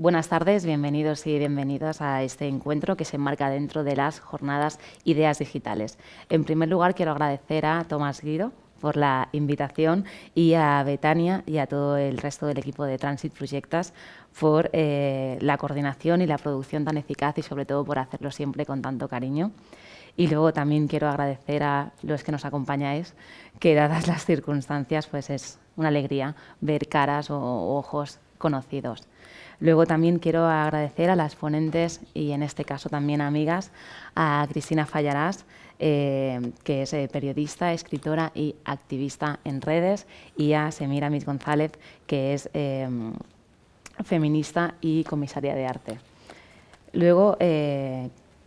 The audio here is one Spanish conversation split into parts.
Buenas tardes, bienvenidos y bienvenidas a este encuentro que se enmarca dentro de las jornadas Ideas Digitales. En primer lugar, quiero agradecer a Tomás Guido por la invitación y a Betania y a todo el resto del equipo de Transit Proyectas por eh, la coordinación y la producción tan eficaz y sobre todo por hacerlo siempre con tanto cariño. Y luego también quiero agradecer a los que nos acompañáis, que dadas las circunstancias, pues es una alegría ver caras o ojos conocidos. Luego también quiero agradecer a las ponentes y en este caso también amigas, a Cristina Fallarás, eh, que es eh, periodista, escritora y activista en redes, y a Semira Mis González, que es eh, feminista y comisaria de arte. Luego,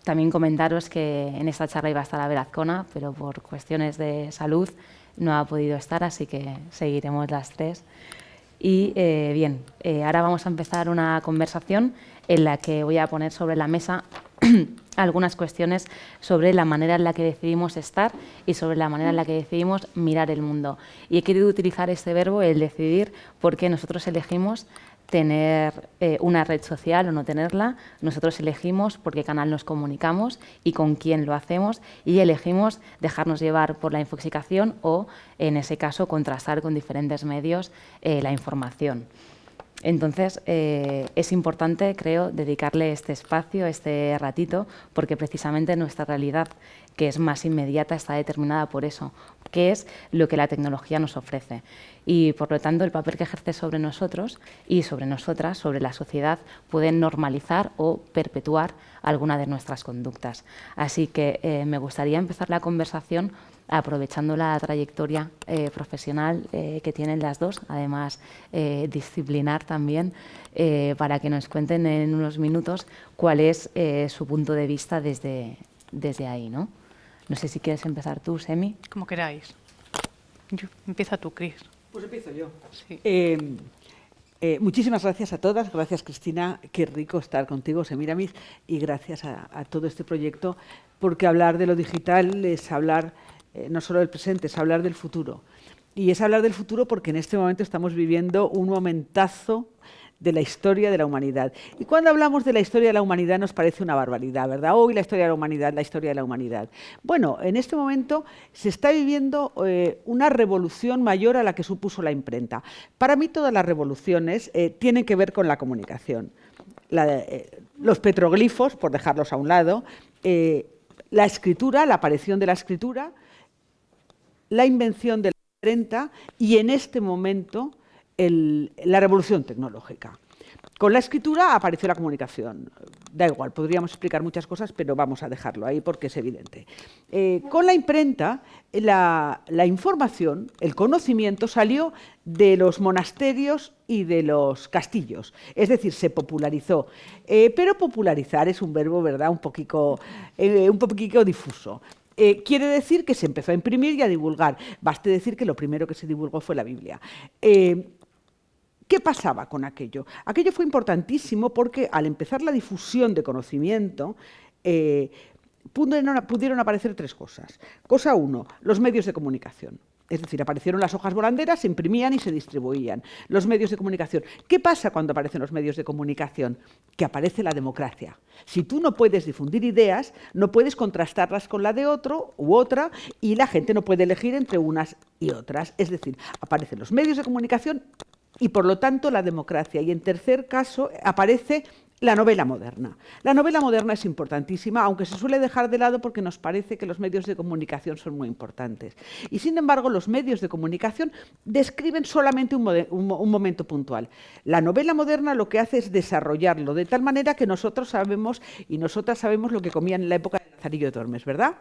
también comentaros que en esta charla iba a estar a Verazcona, pero por cuestiones de salud no ha podido estar, así que seguiremos las tres. Y eh, bien, eh, ahora vamos a empezar una conversación en la que voy a poner sobre la mesa algunas cuestiones sobre la manera en la que decidimos estar y sobre la manera en la que decidimos mirar el mundo. Y he querido utilizar este verbo, el decidir, porque nosotros elegimos tener eh, una red social o no tenerla. Nosotros elegimos por qué canal nos comunicamos y con quién lo hacemos y elegimos dejarnos llevar por la infoxicación o, en ese caso, contrastar con diferentes medios eh, la información. Entonces, eh, es importante, creo, dedicarle este espacio, este ratito, porque precisamente nuestra realidad, que es más inmediata, está determinada por eso, que es lo que la tecnología nos ofrece. Y, por lo tanto, el papel que ejerce sobre nosotros y sobre nosotras, sobre la sociedad, puede normalizar o perpetuar alguna de nuestras conductas. Así que eh, me gustaría empezar la conversación aprovechando la trayectoria eh, profesional eh, que tienen las dos, además eh, disciplinar también, para que nos cuenten en unos minutos cuál es su punto de vista desde, desde ahí. ¿no? no sé si quieres empezar tú, Semi. Como queráis. empieza tú, Cris. Pues empiezo yo. muchísimas gracias a todas, gracias Cristina, qué rico estar contigo, Semiramis, y gracias a, a todo este proyecto, porque hablar de lo digital es hablar eh, no solo del presente, es hablar del futuro. Y es hablar del futuro porque en este momento estamos viviendo un momentazo de la historia de la humanidad. Y cuando hablamos de la historia de la humanidad nos parece una barbaridad, ¿verdad? Hoy la historia de la humanidad, la historia de la humanidad. Bueno, en este momento se está viviendo eh, una revolución mayor a la que supuso la imprenta. Para mí todas las revoluciones eh, tienen que ver con la comunicación. los petroglifos, por dejarlos a un lado, la escritura, la aparición de la escritura, la invención de la imprenta y en este momento la revolución tecnológica. Con la escritura apareció la comunicación. Da igual, podríamos explicar muchas cosas, pero vamos a dejarlo ahí porque es evidente. Eh, con la imprenta, la, información, el conocimiento salió de los monasterios y de los castillos, es decir, se popularizó. Eh, pero popularizar es un verbo, ¿verdad?, un poquito, eh, un poquito difuso. Eh, quiere decir que se empezó a imprimir y a divulgar. Baste decir que lo primero que se divulgó fue la Biblia. Eh, ¿Qué pasaba con aquello? Aquello fue importantísimo porque al empezar la difusión de conocimiento, eh, pudieron aparecer tres cosas. Cosa uno, los medios de comunicación. Es decir, aparecieron las hojas volanderas, se imprimían y se distribuían. Los medios de comunicación. ¿Qué pasa cuando aparecen los medios de comunicación? Que aparece la democracia. Si tú no puedes difundir ideas, no puedes contrastarlas con la de otro u otra y la gente no puede elegir entre unas y otras. Es decir, aparecen los medios de comunicación y por lo tanto la democracia. Y en tercer caso aparece la novela moderna. La novela moderna es importantísima, aunque se suele dejar de lado porque nos parece que los medios de comunicación son muy importantes. Y sin embargo, los medios de comunicación describen solamente un, momento puntual. La novela moderna lo que hace es desarrollarlo de tal manera que nosotros sabemos y nosotras sabemos lo que comían en la época de Lazarillo de Tormes, ¿verdad?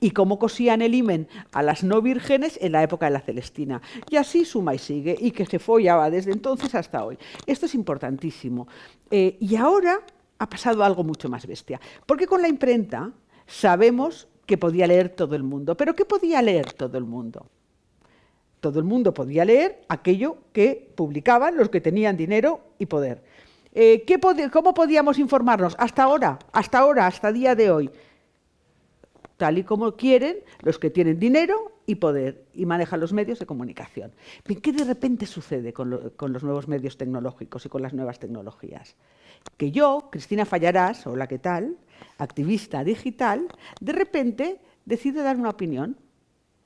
Y cómo cosían el himen a las no vírgenes en la época de la Celestina. Y así suma y sigue, y que se follaba desde entonces hasta hoy. Esto es importantísimo. Eh, y ahora ha pasado algo mucho más bestia, porque con la imprenta sabemos que podía leer todo el mundo. ¿Pero qué podía leer todo el mundo? Todo el mundo podía leer aquello que publicaban los que tenían dinero y poder. Eh, ¿Cómo podíamos informarnos? Hasta ahora, hasta ahora, hasta día de hoy. Tal y como quieren los que tienen dinero y poder y maneja los medios de comunicación. ¿Qué de repente sucede con, los nuevos medios tecnológicos y con las nuevas tecnologías? Que yo, Cristina Fallarás, hola, ¿qué tal?, activista digital, de repente decido dar una opinión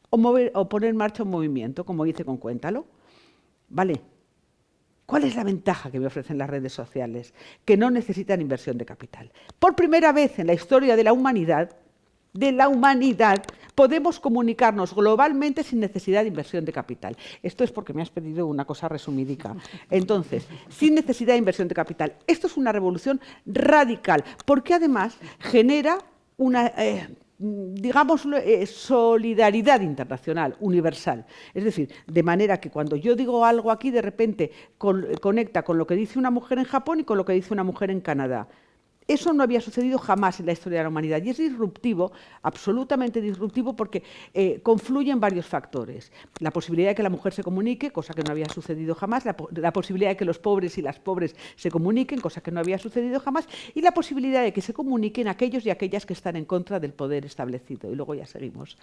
o, o poner en marcha un movimiento, como hice con Cuéntalo. Vale, ¿Cuál es la ventaja que me ofrecen las redes sociales? Que no necesitan inversión de capital. Por primera vez en la historia de la humanidad, de la humanidad, podemos comunicarnos globalmente sin necesidad de inversión de capital. Esto es porque me has pedido una cosa resumidica. Entonces, sin necesidad de inversión de capital. Esto es una revolución radical, porque además genera una... Eh, digamos, eh, solidaridad internacional, universal. Es decir, de manera que cuando yo digo algo aquí, de repente conecta con lo que dice una mujer en Japón y con lo que dice una mujer en Canadá. Eso no había sucedido jamás en la historia de la humanidad y es disruptivo, absolutamente disruptivo, porque eh, confluyen varios factores. La posibilidad de que la mujer se comunique, cosa que no había sucedido jamás, la, la, posibilidad de que los pobres y las pobres se comuniquen, cosa que no había sucedido jamás, y la posibilidad de que se comuniquen aquellos y aquellas que están en contra del poder establecido. Y luego ya seguimos.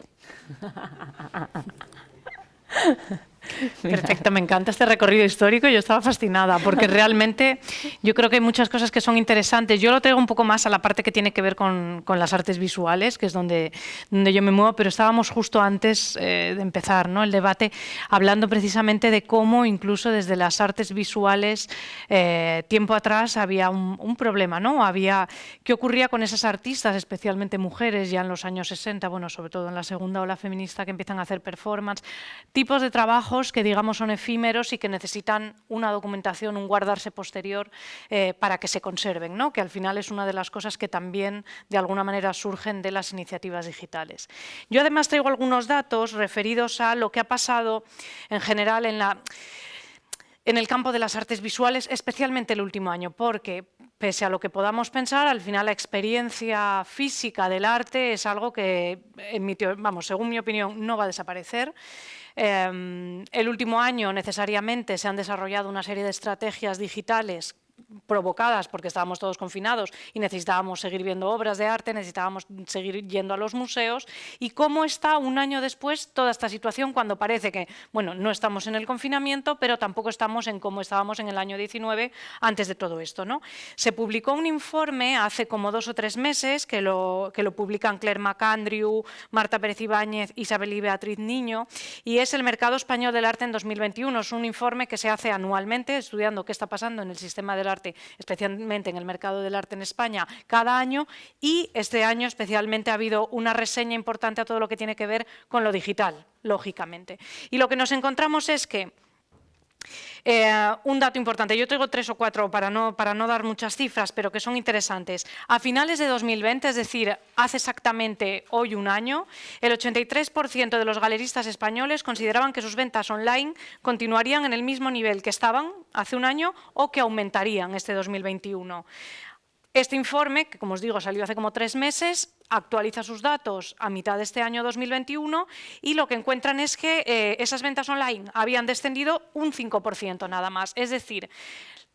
Perfecto, me encanta este recorrido histórico, yo estaba fascinada porque realmente yo creo que hay muchas cosas que son interesantes. Yo lo traigo un poco más a la parte que tiene que ver con, con las artes visuales, que es donde, donde yo me muevo, pero estábamos justo antes eh, de empezar ¿no? el debate hablando precisamente de cómo incluso desde las artes visuales eh, tiempo atrás había un, un, problema, ¿no? Había, ¿qué ocurría con esas artistas, especialmente mujeres ya en los años 60, bueno, sobre todo en la segunda ola feminista que empiezan a hacer performance, tipos de trabajos que digamos son efímeros y que necesitan una documentación, un guardarse posterior eh, para que se conserven, ¿no? que al final es una de las cosas que también de alguna manera surgen de las iniciativas digitales. Yo además traigo algunos datos referidos a lo que ha pasado en general en la en el campo de las artes visuales, especialmente el último año, porque pese a lo que podamos pensar, al final la experiencia física del arte es algo que, en mi, vamos, según mi opinión, no va a desaparecer Em, el último año necesariamente se han desarrollado una serie de estrategias digitales provocadas porque estábamos todos confinados y necesitábamos seguir viendo obras de arte, necesitábamos seguir yendo a los museos y cómo está un año después toda esta situación cuando parece que, bueno, no estamos en el confinamiento, pero tampoco estamos en cómo estábamos en el año 19 antes de todo esto. ¿no? Se publicó un informe hace como dos o tres meses que lo, que lo publican Claire McAndrew, Marta Pérez Ibáñez, Isabel y Beatriz Niño y es el mercado español del arte en 2021. Es un informe que se hace anualmente estudiando qué está pasando en el sistema del arte, especialmente en el mercado del arte en España, cada año y este año especialmente ha habido una reseña importante a todo lo que tiene que ver con lo digital, lógicamente. Y lo que nos encontramos es que eh, un dato importante, yo traigo tres o cuatro para no, para no dar muchas cifras, pero que son interesantes. A finales de 2020, es decir, hace exactamente hoy un año, el 83% de los galeristas españoles consideraban que sus ventas online continuarían en el mismo nivel que estaban hace un año o que aumentarían este 2021. Este informe, que como os digo salió hace como tres meses, actualiza sus datos a mitad de este año 2021 y lo que encuentran es que eh, esas ventas online habían descendido un 5% nada más. Es decir,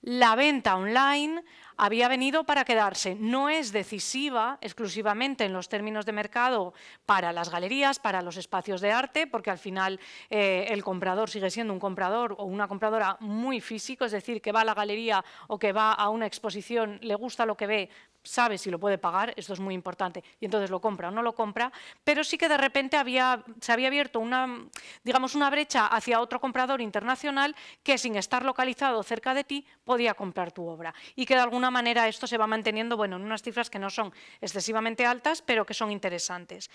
la venta online había venido para quedarse. No es decisiva exclusivamente en los términos de mercado para las galerías, para los espacios de arte, porque al final eh, el comprador sigue siendo un comprador o una compradora muy físico, es decir, que va a la galería o que va a una exposición, le gusta lo que ve, sabe si lo puede pagar, esto es muy importante, y entonces lo compra o no lo compra, pero sí que de repente había, se había abierto una, digamos, una brecha hacia otro comprador internacional que sin estar localizado cerca de ti podía comprar tu obra y que de alguna manera esto se va manteniendo bueno, en unas cifras que no son excesivamente altas, pero que son interesantes.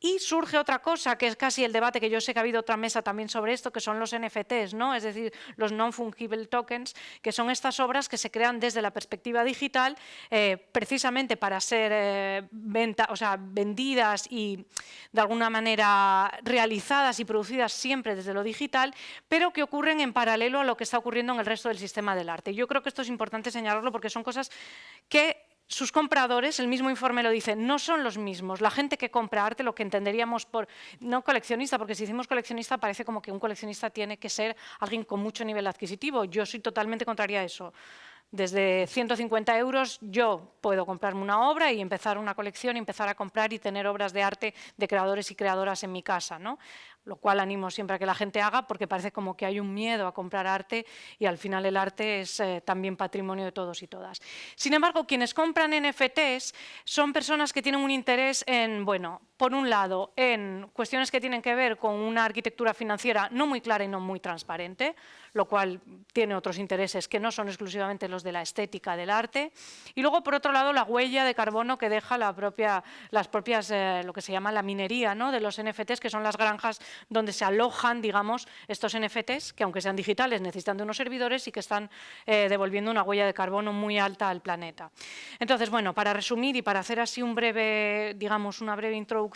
Y surge otra cosa, que es casi el debate, que yo sé que ha habido otra mesa también sobre esto, que son los NFTs, ¿no? es decir, los non-fungible tokens, que son estas obras que se crean desde la perspectiva digital, eh, precisamente para ser eh, vendidas y de alguna manera realizadas y producidas siempre desde lo digital, pero que ocurren en paralelo a lo que está ocurriendo en el resto del sistema del arte. Yo creo que esto es importante señalarlo porque son cosas que sus compradores, el mismo informe lo dice, no son los mismos. La gente que compra arte, lo que entenderíamos por, no coleccionista, porque si decimos coleccionista parece como que un coleccionista tiene que ser alguien con mucho nivel adquisitivo. Yo soy totalmente contraria a eso. Desde 150 euros yo puedo comprarme una obra y empezar una colección, empezar a comprar y tener obras de arte de creadores y creadoras en mi casa. ¿no? lo cual animo siempre a que la gente haga porque parece como que hay un miedo a comprar arte y al final el arte es eh, también patrimonio de todos y todas. Sin embargo, quienes compran NFTs son personas que tienen un interés en, bueno, por un lado, en cuestiones que tienen que ver con una arquitectura financiera no muy clara y no muy transparente, lo cual tiene otros intereses que no son exclusivamente los de la estética del arte. Y luego, por otro lado, la huella de carbono que deja la propia, las propias, eh, lo que se llama la minería ¿no? de los NFTs, que son las granjas donde se alojan, digamos, estos NFTs, que aunque sean digitales necesitan de unos servidores y que están eh, devolviendo una huella de carbono muy alta al planeta. Entonces, bueno, para resumir y para hacer así un breve, digamos, una breve introducción,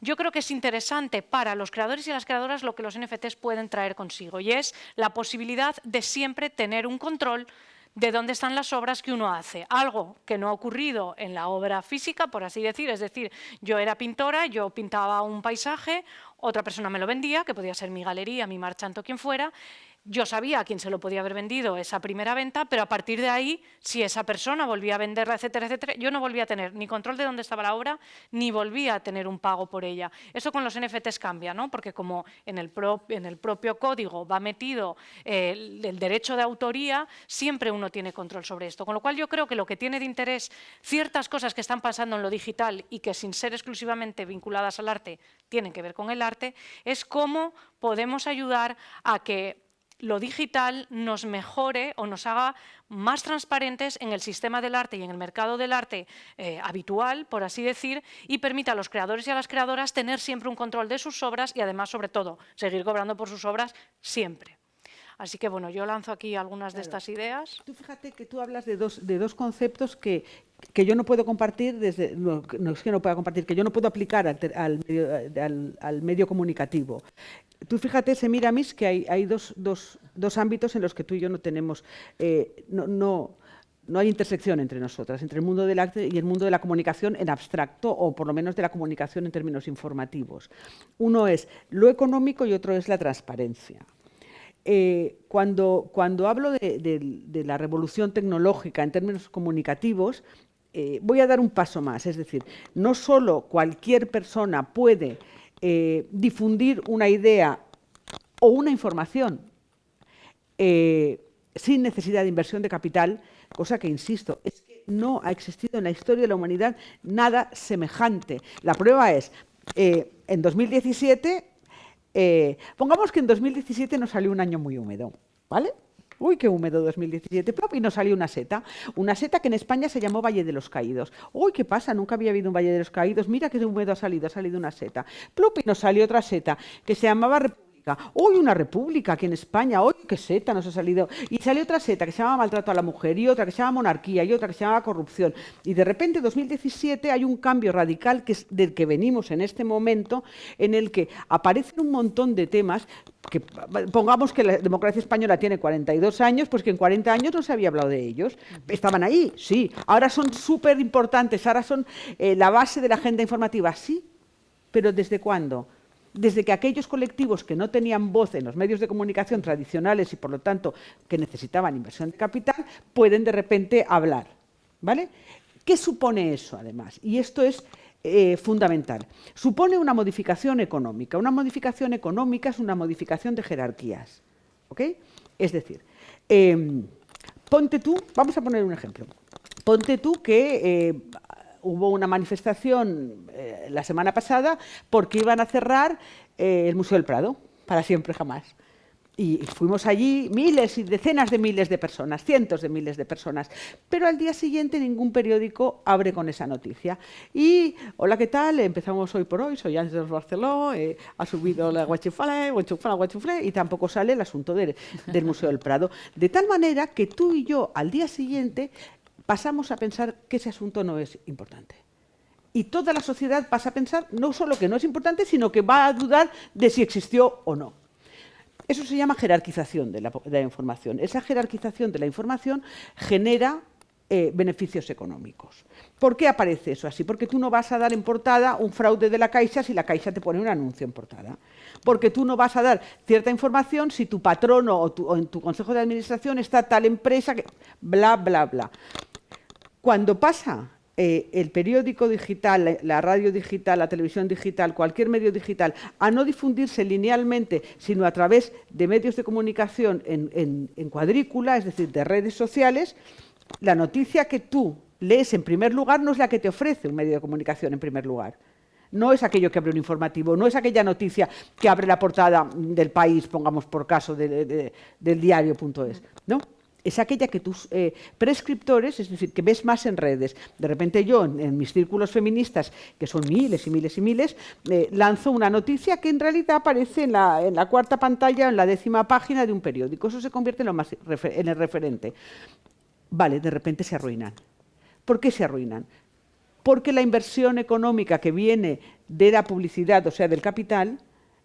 yo creo que es interesante para los creadores y las creadoras lo que los NFTs pueden traer consigo y es la posibilidad de siempre tener un control de dónde están las obras que uno hace. Algo que no ha ocurrido en la obra física, por así decir, es decir, yo era pintora, yo pintaba un paisaje, otra persona me lo vendía, que podía ser mi galería, mi marchanto, quien fuera, yo sabía a quién se lo podía haber vendido esa primera venta, pero a partir de ahí, si esa persona volvía a venderla, etcétera, etcétera, yo no volvía a tener ni control de dónde estaba la obra, ni volvía a tener un pago por ella. Eso con los NFTs cambia, ¿no? porque como en el, propio código va metido eh, el, derecho de autoría, siempre uno tiene control sobre esto. Con lo cual yo creo que lo que tiene de interés ciertas cosas que están pasando en lo digital y que sin ser exclusivamente vinculadas al arte, tienen que ver con el arte, es cómo podemos ayudar a que lo digital nos mejore o nos haga más transparentes en el sistema del arte y en el mercado del arte eh, habitual, por así decir, y permita a los creadores y a las creadoras tener siempre un control de sus obras y además, sobre todo, seguir cobrando por sus obras siempre. Así que bueno, yo lanzo aquí algunas de estas ideas. Tú fíjate que tú hablas de dos, de dos conceptos que, que yo no puedo compartir, desde, no, es que no pueda compartir, que yo no puedo aplicar al, medio, al, medio, comunicativo. Tú fíjate, Semiramis, que hay, dos, ámbitos en los que tú y yo no tenemos, eh, no, no, no, hay intersección entre nosotras, entre el mundo del arte y el mundo de la comunicación en abstracto, o por lo menos de la comunicación en términos informativos. Uno es lo económico y otro es la transparencia. Eh, cuando, cuando hablo de, de, la revolución tecnológica en términos comunicativos, eh, voy a dar un paso más, es decir, no solo cualquier persona puede eh, difundir una idea o una información eh, sin necesidad de inversión de capital, cosa que, insisto, es que no ha existido en la historia de la humanidad nada semejante. La prueba es, en 2017, pongamos que en 2017 nos salió un año muy húmedo, ¿vale? Uy, qué húmedo 2017. y nos salió una seta. Una seta que en España se llamó Valle de los Caídos. Uy, ¿qué pasa? Nunca había habido un Valle de los Caídos. Mira qué húmedo ha salido. Ha salido una seta. y nos salió otra seta que se llamaba Hoy una república aquí en España, hoy qué seta nos ha salido. Y sale otra seta que se llama maltrato a la mujer, y otra que se llama monarquía, y otra que se llama corrupción. Y de repente, en 2017, hay un cambio radical que es del que venimos en este momento, en el que aparecen un montón de temas que pongamos que la democracia española tiene 42 años, pues que en 40 años no se había hablado de ellos. Estaban ahí, sí. Ahora son súper importantes, ahora son eh, la base de la agenda informativa, sí. Pero ¿desde cuándo? Desde que aquellos colectivos que no tenían voz en los medios de comunicación tradicionales y por lo tanto que necesitaban inversión de capital, pueden de repente hablar. ¿vale? ¿Qué supone eso además? Y esto es eh, fundamental. Supone una modificación económica. Una modificación económica es una modificación de jerarquías. Es decir, em, ponte tú, vamos a poner un ejemplo. Ponte tú que eh, hubo una manifestación eh, la semana pasada porque iban a cerrar eh, el Museo del Prado, para siempre jamás. Y fuimos allí miles y decenas de miles de personas, cientos de miles de personas. Pero al día siguiente ningún periódico abre con esa noticia. Y, hola, ¿qué tal? Empezamos hoy por hoy, soy Ángeles Barceló, eh, ha subido la guachifale, guachifale, guachifale, y tampoco sale el asunto del Museo del Prado. De tal manera que tú y yo al día siguiente pasamos a pensar que ese asunto no es importante. Y toda la sociedad pasa a pensar no solo que no es importante, sino que va a dudar de si existió o no. Eso se llama jerarquización de la, información. Esa jerarquización de la información genera eh, beneficios económicos. ¿Por qué aparece eso así? Porque tú no vas a dar en portada un fraude de la Caixa si la Caixa te pone un anuncio en portada. Porque tú no vas a dar cierta información si tu patrono o, o en tu consejo de administración está tal empresa que... bla, bla, bla. Cuando pasa eh, el periódico digital, la, radio digital, la televisión digital, cualquier medio digital, a no difundirse linealmente, sino a través de medios de comunicación en, en cuadrícula, es decir, de redes sociales, la noticia que tú lees en primer lugar no es la que te ofrece un medio de comunicación en primer lugar. No es aquello que abre un informativo, no es aquella noticia que abre la portada del país, pongamos por caso, del diario.es. No, es aquella que tus eh, prescriptores, es decir, que ves más en redes. De repente yo, en, mis círculos feministas, que son miles y miles y miles, eh, lanzo una noticia que en realidad aparece en la, cuarta pantalla, en la décima página de un periódico. Eso se convierte en, el referente. Vale, de repente se arruinan. ¿Por qué se arruinan? porque la inversión económica que viene de la publicidad, o sea, del capital,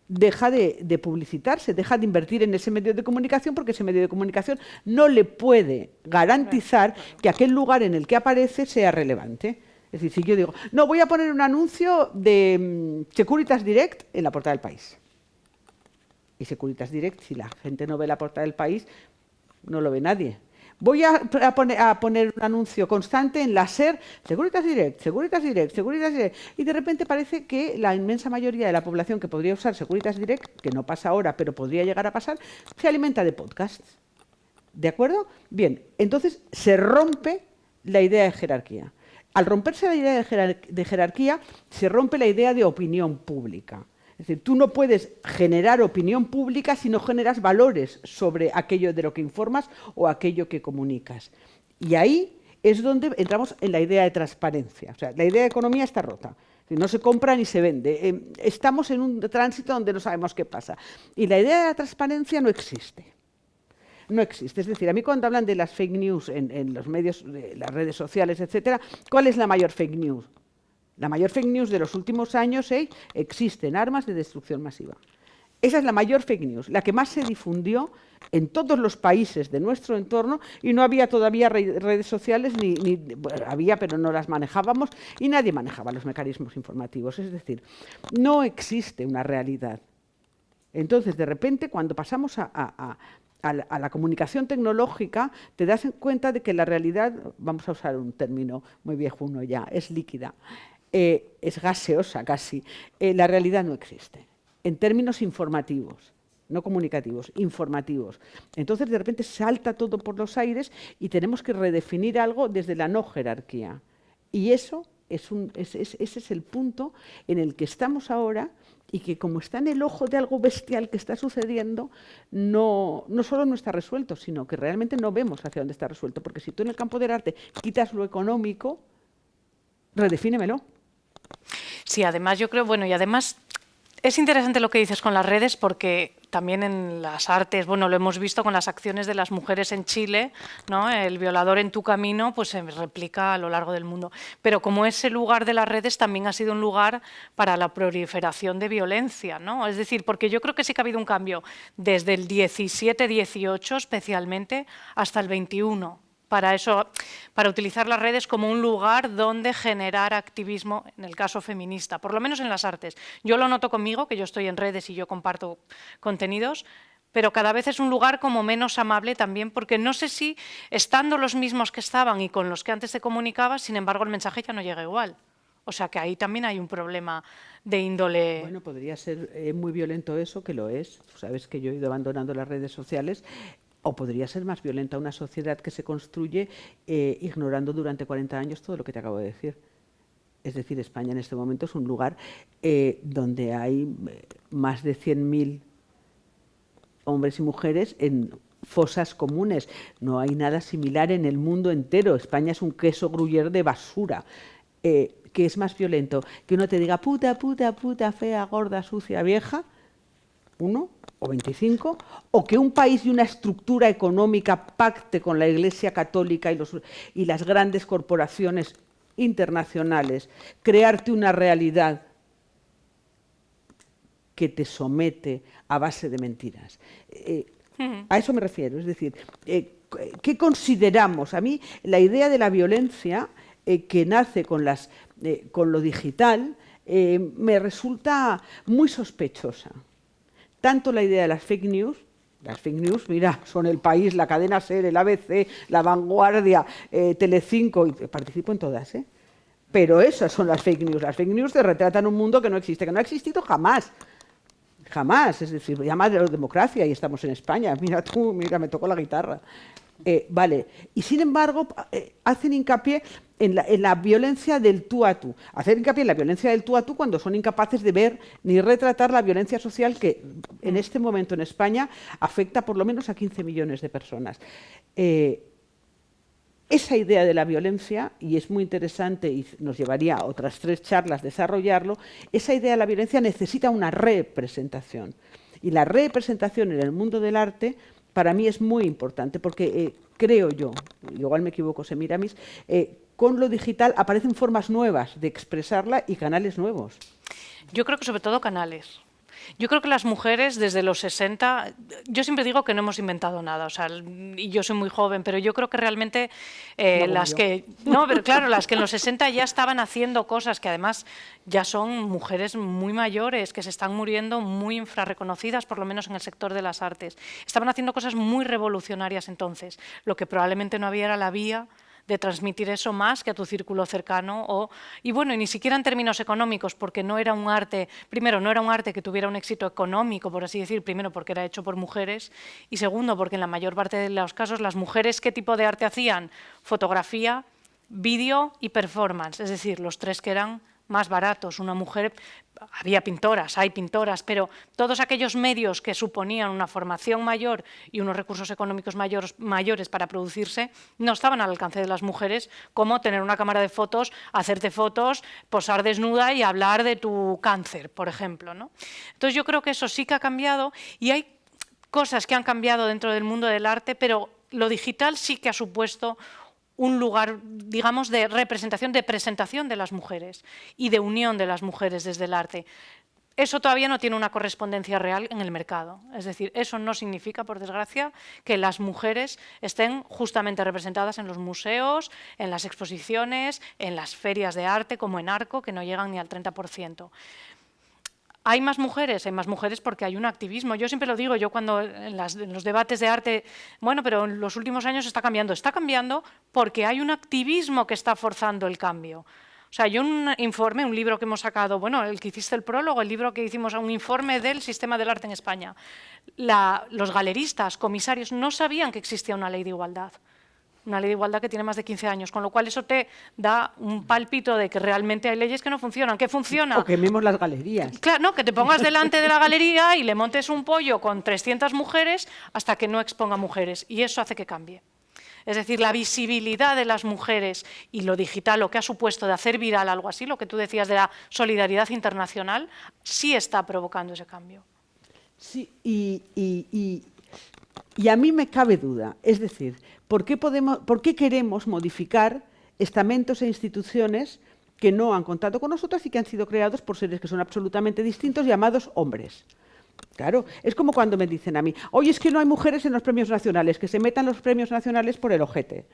deja de, publicitarse, deja de invertir en ese medio de comunicación porque ese medio de comunicación no le puede garantizar que aquel lugar en el que aparece sea relevante. Es decir, si yo digo, no, voy a poner un anuncio de mm, Securitas Direct en la portada del país. Y Securitas Direct, si la gente no ve la portada del país, no lo ve nadie. Voy a, poner, un anuncio constante en la SER, Seguritas Direct, Seguritas Direct, Seguritas Direct, y de repente parece que la inmensa mayoría de la población que podría usar Seguritas Direct, que no pasa ahora, pero podría llegar a pasar, se alimenta de podcasts. ¿De acuerdo? Bien, entonces se rompe la idea de jerarquía. Al romperse la idea de jerarquía, se rompe la idea de opinión pública. Es decir, tú no puedes generar opinión pública si no generas valores sobre aquello de lo que informas o aquello que comunicas. Y ahí es donde entramos en la idea de transparencia. O sea, la idea de economía está rota. No se compra ni se vende. Eh, estamos en un tránsito donde no sabemos qué pasa. Y la idea de la transparencia no existe. No existe. Es decir, a mí cuando hablan de las fake news en, los medios, las redes sociales, etcétera, ¿cuál es la mayor fake news? La mayor fake news de los últimos años es existen armas de destrucción masiva. Esa es la mayor fake news, la que más se difundió en todos los países de nuestro entorno y no había todavía redes sociales, ni, había, pero no las manejábamos y nadie manejaba los mecanismos informativos. Es decir, no existe una realidad. Entonces, de repente, cuando pasamos a, la, comunicación tecnológica, te das cuenta de que la realidad, vamos a usar un término muy viejuno ya, es líquida. Eh, es gaseosa casi. Eh, la realidad no existe, en términos informativos, no comunicativos, informativos. Entonces, de repente salta todo por los aires y tenemos que redefinir algo desde la no jerarquía. Y eso es ese es el punto en el que estamos ahora y que como está en el ojo de algo bestial que está sucediendo, no, no solo no está resuelto, sino que realmente no vemos hacia dónde está resuelto. Porque si tú en el campo del arte quitas lo económico, redefínemelo. Sí, además yo creo, bueno, y además es interesante lo que dices con las redes porque también en las artes, bueno, lo hemos visto con las acciones de las mujeres en Chile, ¿no? El violador en tu camino pues se replica a lo largo del mundo. Pero como ese lugar de las redes también ha sido un lugar para la proliferación de violencia, ¿no? Es decir, porque yo creo que sí que ha habido un cambio desde el 17-18 especialmente hasta el 21 para eso, para utilizar las redes como un lugar donde generar activismo, en el caso feminista, por lo menos en las artes. Yo lo noto conmigo, que yo estoy en redes y yo comparto contenidos, pero cada vez es un lugar como menos amable también, porque no sé si estando los mismos que estaban y con los que antes se comunicaba, sin embargo el mensaje ya no llega igual. O sea que ahí también hay un problema de índole... Bueno, podría ser eh, muy violento eso, que lo es. Sabes que yo he ido abandonando las redes sociales o podría ser más violenta una sociedad que se construye eh, ignorando durante 40 años todo lo que te acabo de decir. Es decir, España en este momento es un lugar eh, donde hay eh, más de 100.000 hombres y mujeres en fosas comunes. No hay nada similar en el mundo entero. España es un queso gruyer de basura. ¿Qué es más violento? Que uno te diga puta, puta, puta, fea, gorda, sucia, vieja, uno, o 25, o que un país y una estructura económica pacte con la Iglesia Católica y, los, y las grandes corporaciones internacionales, crearte una realidad que te somete a base de mentiras. Eh, a eso me refiero, es decir, eh, ¿qué consideramos? A mí la idea de la violencia eh, que nace con, las, con lo digital me resulta muy sospechosa tanto la idea de las fake news, las fake news, mira, son El País, la cadena SER, el ABC, La Vanguardia, eh, Telecinco, y participo en todas, ¿eh? Pero esas son las fake news. Las fake news te retratan un mundo que no existe, que no ha existido jamás. Jamás. Es decir, llama de la democracia y estamos en España. Mira tú, mira, me tocó la guitarra. Eh, vale. Y sin embargo, eh, hacen hincapié en la, violencia del tú a tú. Hacer hincapié en la violencia del tú a tú cuando son incapaces de ver ni retratar la violencia social que en este momento en España afecta por lo menos a 15 millones de personas. Eh, esa idea de la violencia, y es muy interesante y nos llevaría a otras tres charlas desarrollarlo, esa idea de la violencia necesita una representación. Y la representación en el mundo del arte para mí es muy importante porque eh, creo yo, igual me equivoco, Semiramis, eh, con lo digital aparecen formas nuevas de expresarla y canales nuevos. Yo creo que sobre todo canales. Yo creo que las mujeres desde los 60, yo siempre digo que no hemos inventado nada, o sea, y yo soy muy joven, pero yo creo que realmente eh, las que, no, pero claro, las que en los 60 ya estaban haciendo cosas que además ya son mujeres muy mayores, que se están muriendo muy infrarreconocidas, por lo menos en el sector de las artes. Estaban haciendo cosas muy revolucionarias entonces, lo que probablemente no había era la vía de transmitir eso más que a tu círculo cercano. O, y bueno, ni siquiera en términos económicos, porque no era un arte, primero, no era un arte que tuviera un éxito económico, por así decir, primero porque era hecho por mujeres, y segundo porque en la mayor parte de los casos las mujeres, ¿qué tipo de arte hacían? Fotografía, vídeo y performance, es decir, los tres que eran más baratos. Una mujer, había pintoras, hay pintoras, pero todos aquellos medios que suponían una formación mayor y unos recursos económicos mayores, para producirse, no estaban al alcance de las mujeres, como tener una cámara de fotos, hacerte fotos, posar desnuda y hablar de tu cáncer, por ejemplo. ¿no? Entonces yo creo que eso sí que ha cambiado y hay cosas que han cambiado dentro del mundo del arte, pero lo digital sí que ha supuesto un lugar, digamos, de representación, de presentación de las mujeres y de unión de las mujeres desde el arte. Eso todavía no tiene una correspondencia real en el mercado. Es decir, eso no significa, por desgracia, que las mujeres estén justamente representadas en los museos, en las exposiciones, en las ferias de arte, como en Arco, que no llegan ni al 30%. ¿Hay más mujeres? Hay más mujeres porque hay un activismo. Yo siempre lo digo, yo cuando en, los debates de arte, bueno, pero en los últimos años está cambiando. Está cambiando porque hay un activismo que está forzando el cambio. O sea, hay un informe, un libro que hemos sacado, bueno, el que hiciste el prólogo, el libro que hicimos, un informe del sistema del arte en España. los galeristas, comisarios, no sabían que existía una ley de igualdad una ley de igualdad que tiene más de 15 años, con lo cual eso te da un pálpito de que realmente hay leyes que no funcionan. ¿Qué funciona? O quememos las galerías. Claro, no, que te pongas delante de la galería y le montes un pollo con 300 mujeres hasta que no exponga mujeres, y eso hace que cambie. Es decir, la visibilidad de las mujeres y lo digital, lo que ha supuesto de hacer viral algo así, lo que tú decías de la solidaridad internacional, sí está provocando ese cambio. Sí, y, y, y a mí me cabe duda. Es decir, ¿por qué, podemos, ¿por qué queremos modificar estamentos e instituciones que no han contado con nosotras y que han sido creados por seres que son absolutamente distintos llamados hombres? Claro, es como cuando me dicen a mí, oye, es que no hay mujeres en los premios nacionales, que se metan los premios nacionales por el ojete.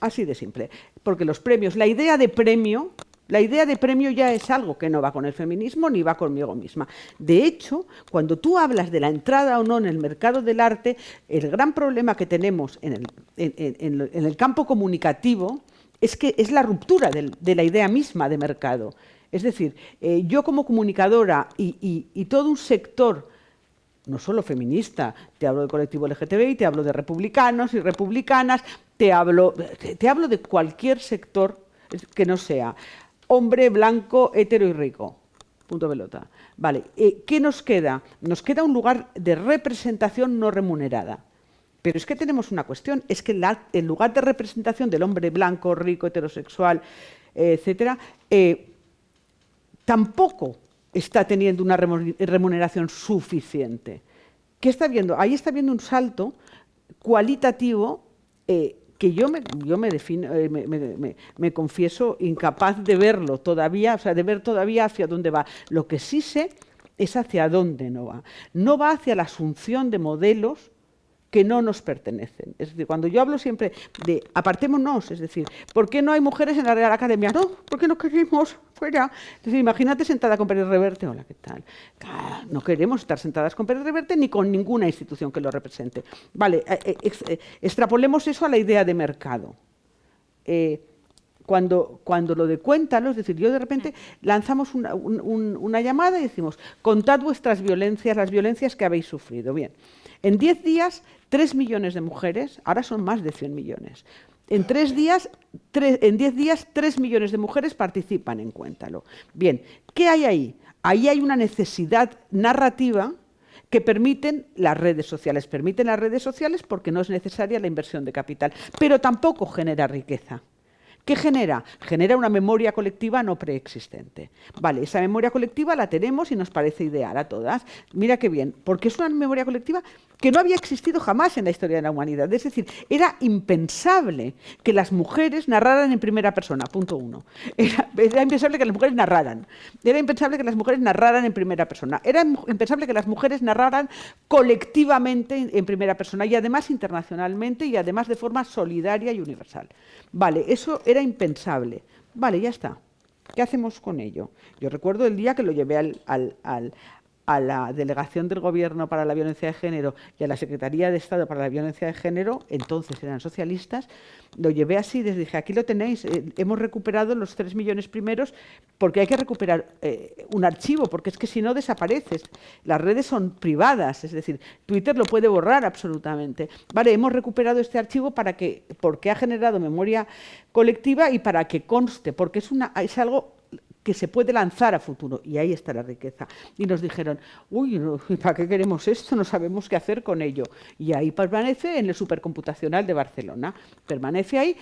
Así de simple. Porque los premios, la idea de premio la idea de premio ya es algo que no va con el feminismo ni va conmigo misma. De hecho, cuando tú hablas de la entrada o no en el mercado del arte, el gran problema que tenemos en el, campo comunicativo es que es la ruptura de la idea misma de mercado. Es decir, eh, yo como comunicadora y, todo un sector no solo feminista, te hablo del colectivo LGTBI, te hablo de republicanos y republicanas, te hablo, te hablo de cualquier sector que no sea hombre blanco, hetero y rico. Punto pelota. Vale, eh, ¿qué nos queda? Nos queda un lugar de representación no remunerada. Pero es que tenemos una cuestión, es que el lugar de representación del hombre blanco, rico, heterosexual, etcétera, eh, tampoco está teniendo una remuneración suficiente. ¿Qué está viendo? Ahí está viendo un salto cualitativo eh, que yo me, yo me, defino, eh, me, confieso incapaz de verlo todavía, o sea, de ver todavía hacia dónde va. Lo que sí sé es hacia dónde no va. No va hacia la asunción de modelos que no nos pertenecen. Es decir, cuando yo hablo siempre de apartémonos, es decir, ¿por qué no hay mujeres en la Real Academia? No, porque no queremos, fuera. Es decir, imagínate sentada con Pérez Reverte, hola, ¿qué tal? no queremos estar sentadas con Pérez Reverte ni con ninguna institución que lo represente. Vale, eh, eh, eh, extrapolemos eso a la idea de mercado. cuando, cuando lo de cuéntalo, es decir, yo de repente lanzamos una, una llamada y decimos, contad vuestras violencias, las violencias que habéis sufrido. Bien, en 10 días, 3 millones de mujeres, ahora son más de 100 millones, en tres días, en diez días, tres millones de mujeres participan en Cuéntalo. Bien, ¿qué hay ahí? Ahí hay una necesidad narrativa que permiten las redes sociales. Permiten las redes sociales porque no es necesaria la inversión de capital, pero tampoco genera riqueza. ¿Qué genera? Genera una memoria colectiva no preexistente. Vale, esa memoria colectiva la tenemos y nos parece ideal a todas. Mira qué bien, porque es una memoria colectiva que no había existido jamás en la historia de la humanidad. Es decir, era impensable que las mujeres narraran en primera persona, punto uno. Era, impensable que las mujeres narraran. Era impensable que las mujeres narraran en primera persona. Era impensable que las mujeres narraran colectivamente en primera persona y además internacionalmente y además de forma solidaria y universal. Vale, eso era impensable. Vale, ya está. ¿Qué hacemos con ello? Yo recuerdo el día que lo llevé al, a la Delegación del Gobierno para la Violencia de Género y a la Secretaría de Estado para la Violencia de Género, entonces eran socialistas, lo llevé así, les dije, aquí lo tenéis, eh, hemos recuperado los tres millones primeros porque hay que recuperar eh, un archivo, porque es que si no desapareces. Las redes son privadas, es decir, Twitter lo puede borrar absolutamente. Vale, hemos recuperado este archivo para que, porque ha generado memoria colectiva y para que conste, porque es, una, es algo que se puede lanzar a futuro. Y ahí está la riqueza. Y nos dijeron, uy, ¿para qué queremos esto? No sabemos qué hacer con ello. Y ahí permanece en el supercomputacional de Barcelona. Permanece ahí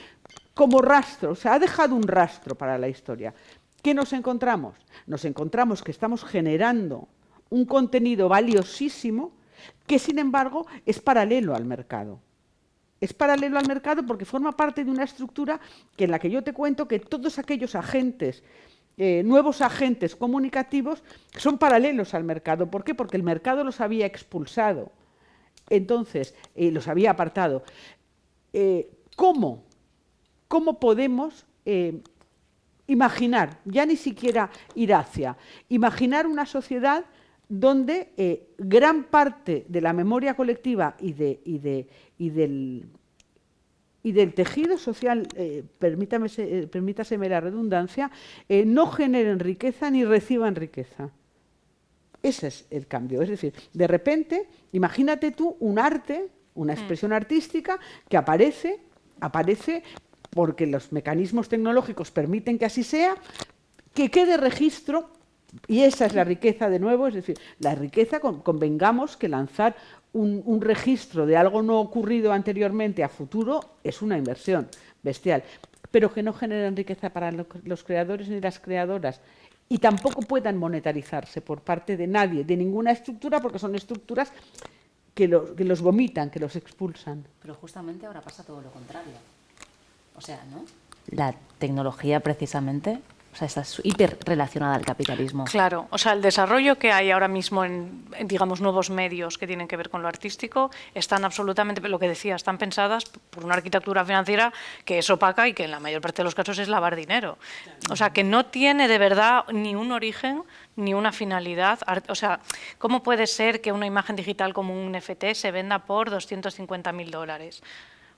como rastro, o sea, ha dejado un rastro para la historia. ¿Qué nos encontramos? Nos encontramos que estamos generando un contenido valiosísimo que, sin embargo, es paralelo al mercado. Es paralelo al mercado porque forma parte de una estructura que en la que yo te cuento que todos aquellos agentes eh, nuevos agentes comunicativos son paralelos al mercado. ¿Por qué? Porque el mercado los había expulsado. Entonces, eh, los había apartado. Eh, ¿Cómo? ¿Cómo podemos imaginar, ya ni siquiera ir hacia, imaginar una sociedad donde gran parte de la memoria colectiva y, de, y, de, y del y del tejido social, eh, permítame, eh, permítaseme la redundancia, eh, no generen riqueza ni reciban riqueza. Ese es el cambio. Es decir, de repente, imagínate tú un arte, una mm. expresión artística que aparece, aparece porque los mecanismos tecnológicos permiten que así sea, que quede registro y esa es la riqueza de nuevo, es decir, la riqueza, convengamos que lanzar un, registro de algo no ocurrido anteriormente a futuro es una inversión bestial, pero que no generen riqueza para los creadores ni las creadoras y tampoco puedan monetarizarse por parte de nadie, de ninguna estructura, porque son estructuras que, que los vomitan, que los expulsan. Pero justamente ahora pasa todo lo contrario. O sea, ¿no? La tecnología precisamente o sea, está hiper relacionada al capitalismo. Claro, o sea, el desarrollo que hay ahora mismo en, digamos, nuevos medios que tienen que ver con lo artístico están absolutamente, lo que decía, están pensadas por una arquitectura financiera que es opaca y que en la mayor parte de los casos es lavar dinero. O sea, que no tiene de verdad ni un origen ni una finalidad. O sea, ¿cómo puede ser que una imagen digital como un NFT se venda por 250.000 dólares?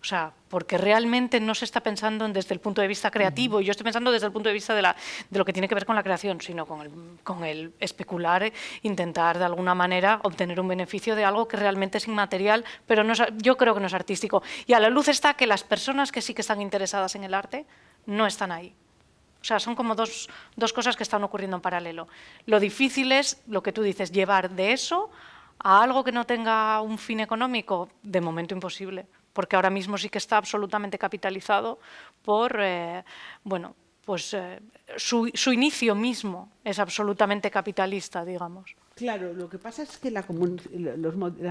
O sea, porque realmente no se está pensando desde el punto de vista creativo, yo estoy pensando desde el punto de vista de, lo que tiene que ver con la creación, sino con el, especular, intentar de alguna manera obtener un beneficio de algo que realmente es inmaterial, pero no yo creo que no es artístico. Y a la luz está que las personas que sí que están interesadas en el arte no están ahí. O sea, son como dos, dos cosas que están ocurriendo en paralelo. Lo difícil es, lo que tú dices, llevar de eso a algo que no tenga un fin económico, de momento imposible porque ahora mismo sí que está absolutamente capitalizado por, eh, bueno, pues eh, su, inicio mismo es absolutamente capitalista, digamos. Claro, lo que pasa es que las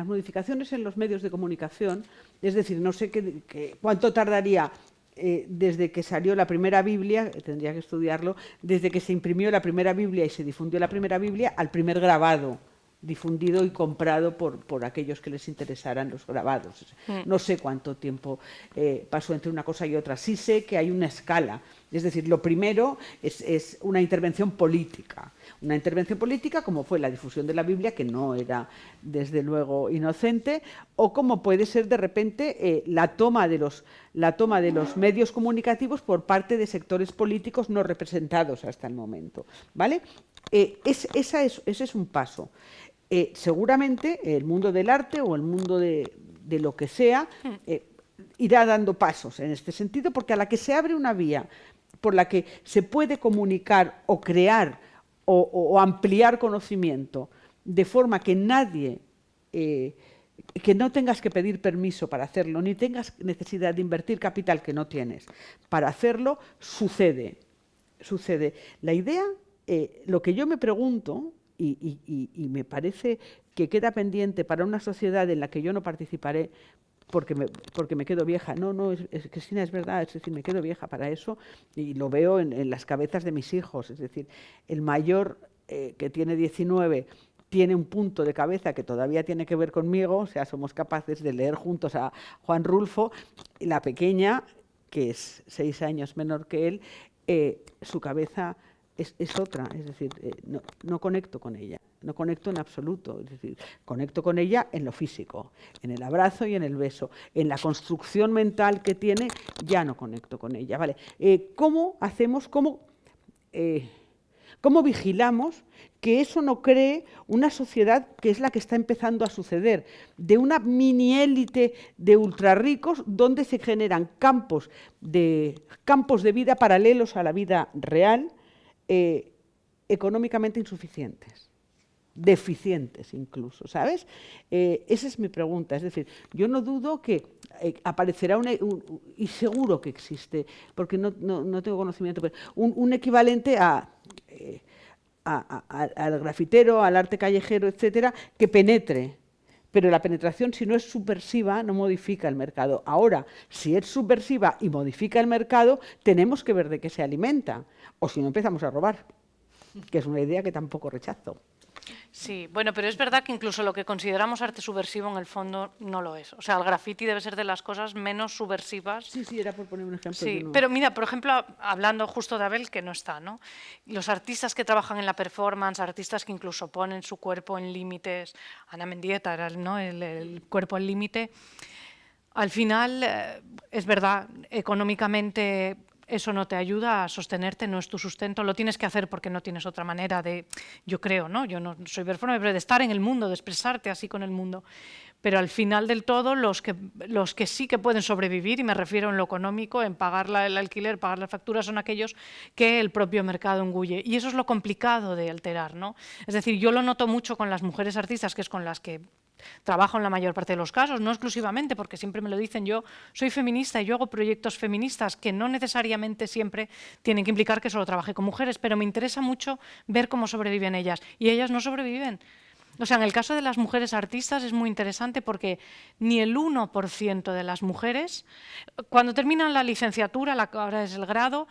modificaciones en los medios de comunicación, es decir, no sé qué, cuánto tardaría eh, desde que salió la primera Biblia, tendría que estudiarlo, desde que se imprimió la primera Biblia y se difundió la primera Biblia al primer grabado difundido y comprado por, por aquellos que les interesaran los grabados. Mm. No sé cuánto tiempo eh, pasó entre una cosa y otra. Sí sé que hay una escala. Es decir, lo primero es, es una intervención política una intervención política como fue la difusión de la Biblia, que no era desde luego inocente, o como puede ser de repente eh, la, toma de los, la toma de los medios comunicativos por parte de sectores políticos no representados hasta el momento. ¿vale? Eh, es, esa es, ese es un paso. Eh, seguramente el mundo del arte o el mundo de, de lo que sea irá dando pasos en este sentido, porque a la que se abre una vía por la que se puede comunicar o crear o, ampliar conocimiento, de forma que nadie, eh, que no tengas que pedir permiso para hacerlo, ni tengas necesidad de invertir capital que no tienes para hacerlo, sucede. Sucede. La idea, eh, lo que yo me pregunto, y, me parece que queda pendiente para una sociedad en la que yo no participaré, porque me, porque me quedo vieja. No, no, es, Cristina, es verdad, es decir, me quedo vieja para eso y lo veo en, las cabezas de mis hijos. Es decir, el mayor, eh, que tiene 19, tiene un punto de cabeza que todavía tiene que ver conmigo, o sea, somos capaces de leer juntos a Juan Rulfo, y la pequeña, que es seis años menor que él, eh, su cabeza es, otra, es decir, eh, no, conecto con ella, no conecto en absoluto, es decir, conecto con ella en lo físico, en el abrazo y en el beso, en la construcción mental que tiene, ya no conecto con ella. Vale. Eh, ¿Cómo hacemos, cómo, eh, cómo vigilamos que eso no cree una sociedad que es la que está empezando a suceder, de una mini élite de ultrarricos donde se generan campos de, campos de vida paralelos a la vida real, eh, económicamente insuficientes, deficientes incluso, ¿sabes? Eh, esa es mi pregunta. Es decir, yo no dudo que eh, aparecerá un, y seguro que existe, porque no, tengo conocimiento, pero un, equivalente a, al grafitero, al arte callejero, etcétera, que penetre pero la penetración, si no es subversiva, no modifica el mercado. Ahora, si es subversiva y modifica el mercado, tenemos que ver de qué se alimenta, o si no empezamos a robar, que es una idea que tampoco rechazo. Sí, bueno, pero es verdad que incluso lo que consideramos arte subversivo en el fondo no lo es. O sea, el graffiti debe ser de las cosas menos subversivas. Sí, sí, era por poner un ejemplo. Sí, pero mira, por ejemplo, hablando justo de Abel, que no está, ¿no? Los artistas que trabajan en la performance, artistas que incluso ponen su cuerpo en límites, Ana Mendieta era ¿no? el, cuerpo en límite, al final, eh, es verdad, económicamente eso no te ayuda a sostenerte, no es tu sustento, lo tienes que hacer porque no tienes otra manera de, yo creo, ¿no? Yo no soy performer, pero de estar en el mundo, de expresarte así con el mundo. Pero al final del todo, los que, los que sí que pueden sobrevivir, y me refiero en lo económico, en pagar el alquiler, pagar las facturas, son aquellos que el propio mercado engulle. Y eso es lo complicado de alterar, ¿no? Es decir, yo lo noto mucho con las mujeres artistas, que es con las que Trabajo en la mayor parte de los casos, no exclusivamente, porque siempre me lo dicen, yo soy feminista y yo hago proyectos feministas que no necesariamente siempre tienen que implicar que solo trabaje con mujeres, pero me interesa mucho ver cómo sobreviven ellas. Y ellas no sobreviven. O sea, en el caso de las mujeres artistas es muy interesante porque ni el 1% de las mujeres, cuando terminan la licenciatura, la, ahora es el grado,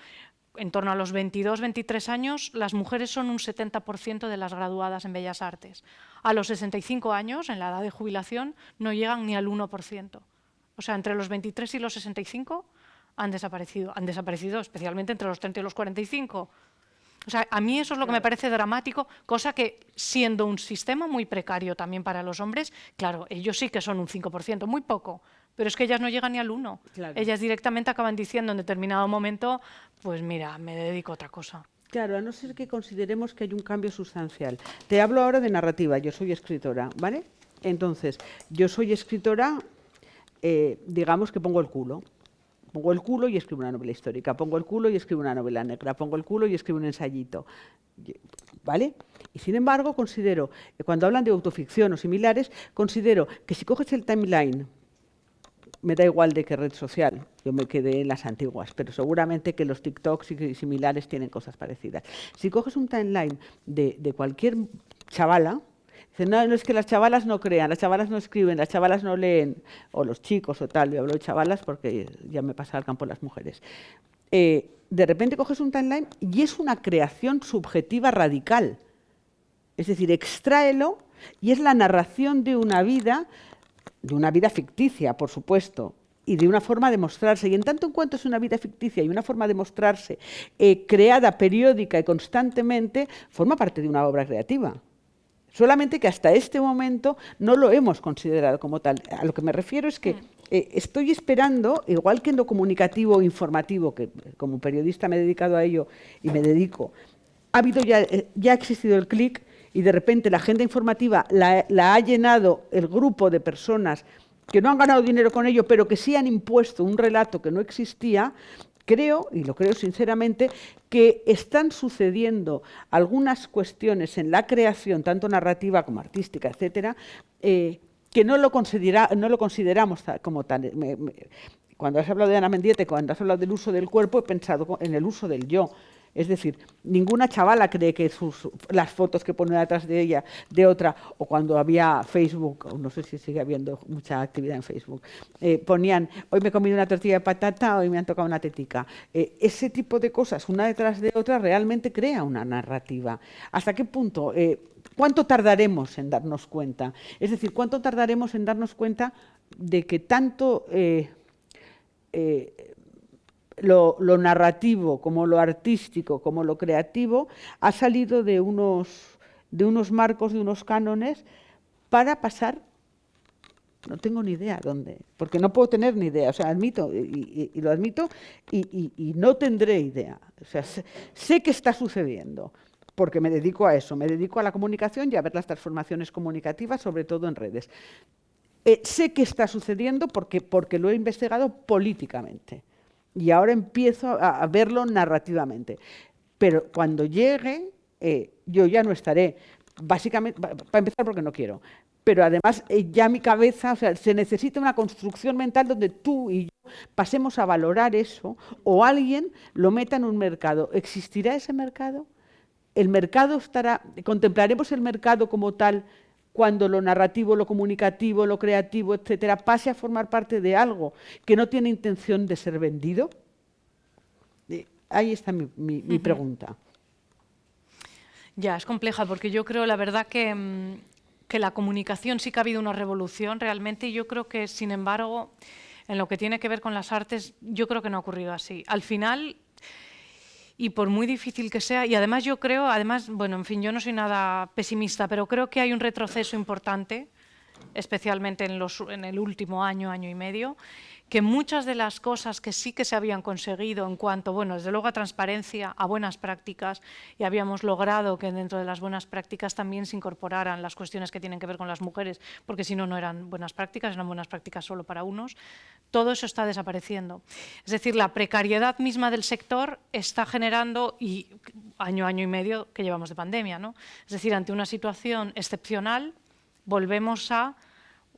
en torno a los 22, 23 años, las mujeres son un 70% de las graduadas en Bellas Artes. A los 65 años, en la edad de jubilación, no llegan ni al 1%. O sea, entre los 23 y los 65 han desaparecido. Han desaparecido especialmente entre los 30 y los 45. O sea, a mí eso es lo que me parece dramático, cosa que siendo un sistema muy precario también para los hombres, claro, ellos sí que son un 5%, muy poco, pero es que ellas no llegan ni al 1. Ellas directamente acaban diciendo en determinado momento, pues mira, me dedico a otra cosa. Claro, a no ser que consideremos que hay un cambio sustancial. Te hablo ahora de narrativa, yo soy escritora, ¿vale? Entonces, yo soy escritora, eh, digamos que pongo el culo. Pongo el culo y escribo una novela histórica, pongo el culo y escribo una novela negra, pongo el culo y escribo un ensayito. ¿Vale? Y sin embargo, considero, cuando hablan de autoficción o similares, considero que si coges el timeline me da igual de qué red social, yo me quedé en las antiguas, pero seguramente que los TikToks y similares tienen cosas parecidas. Si coges un timeline de, cualquier chavala, dicen, no, no es que las chavalas no crean, las chavalas no escriben, las chavalas no leen, o los chicos o tal, yo hablo de chavalas porque ya me pasa al campo las mujeres. Eh, de repente coges un timeline y es una creación subjetiva radical. Es decir, extráelo Y es la narración de una vida, de una vida ficticia, por supuesto, y de una forma de mostrarse. Y en tanto en cuanto es una vida ficticia y una forma de mostrarse eh, creada periódica y constantemente, forma parte de una obra creativa. Solamente que hasta este momento no lo hemos considerado como tal. A lo que me refiero es que mm. eh, estoy esperando, igual que en lo comunicativo informativo, que como periodista me he dedicado a ello y me dedico, ha habido ya, eh, ya ha existido el clic y de repente la agenda informativa la ha llenado el grupo de personas que no han ganado dinero con ello, pero que sí han impuesto un relato que no existía, creo, y lo creo sinceramente, que están sucediendo algunas cuestiones en la creación, tanto narrativa como artística, etcétera, eh, que no lo, no lo consideramos como tal. cuando has hablado de Ana Mendiete, cuando has hablado del uso del cuerpo, he pensado en el uso del yo. Es decir, ninguna chavala cree que sus, las fotos que pone detrás de ella, de otra, o cuando había Facebook, no sé si sigue habiendo mucha actividad en Facebook, eh, ponían, hoy me he comido una tortilla de patata, hoy me han tocado una tetica. Eh, ese tipo de cosas, una detrás de otra, realmente crea una narrativa. ¿Hasta qué punto? Eh, ¿Cuánto tardaremos en darnos cuenta? Es decir, ¿cuánto tardaremos en darnos cuenta de que tanto lo, narrativo, como lo artístico, como lo creativo, ha salido de unos, de unos marcos, de unos cánones, para pasar, no tengo ni idea dónde, porque no puedo tener ni idea, o sea, admito, y, lo admito, y, no tendré idea. O sea, sé, que está sucediendo, porque me dedico a eso, me dedico a la comunicación y a ver las transformaciones comunicativas, sobre todo en redes. Eh, sé que está sucediendo porque, porque lo he investigado políticamente y ahora empiezo a, verlo narrativamente. Pero cuando llegue, eh, yo ya no estaré, básicamente, para empezar porque no quiero, pero además eh, ya mi cabeza, o sea, se necesita una construcción mental donde tú y yo pasemos a valorar eso o alguien lo meta en un mercado. ¿Existirá ese mercado? ¿El mercado estará, contemplaremos el mercado como tal cuando lo narrativo, lo comunicativo, lo creativo, etcétera, pase a formar parte de algo que no tiene intención de ser vendido? Eh, ahí está mi, pregunta. Ya, es compleja porque yo creo, la verdad, que, mm, que la comunicación sí que ha habido una revolución realmente y yo creo que, sin embargo, en lo que tiene que ver con las artes, yo creo que no ha ocurrido así. Al final, y por muy difícil que sea, y además yo creo, además, bueno, en fin, yo no soy nada pesimista, pero creo que hay un retroceso importante, especialmente en, los, en el último año, año y medio, que muchas de las cosas que sí que se habían conseguido en cuanto, bueno, desde luego a transparencia, a buenas prácticas, y habíamos logrado que dentro de las buenas prácticas también se incorporaran las cuestiones que tienen que ver con las mujeres, porque si no, no eran buenas prácticas, eran buenas prácticas solo para unos, todo eso está desapareciendo. Es decir, la precariedad misma del sector está generando, y año, año y medio que llevamos de pandemia, ¿no? Es decir, ante una situación excepcional, volvemos a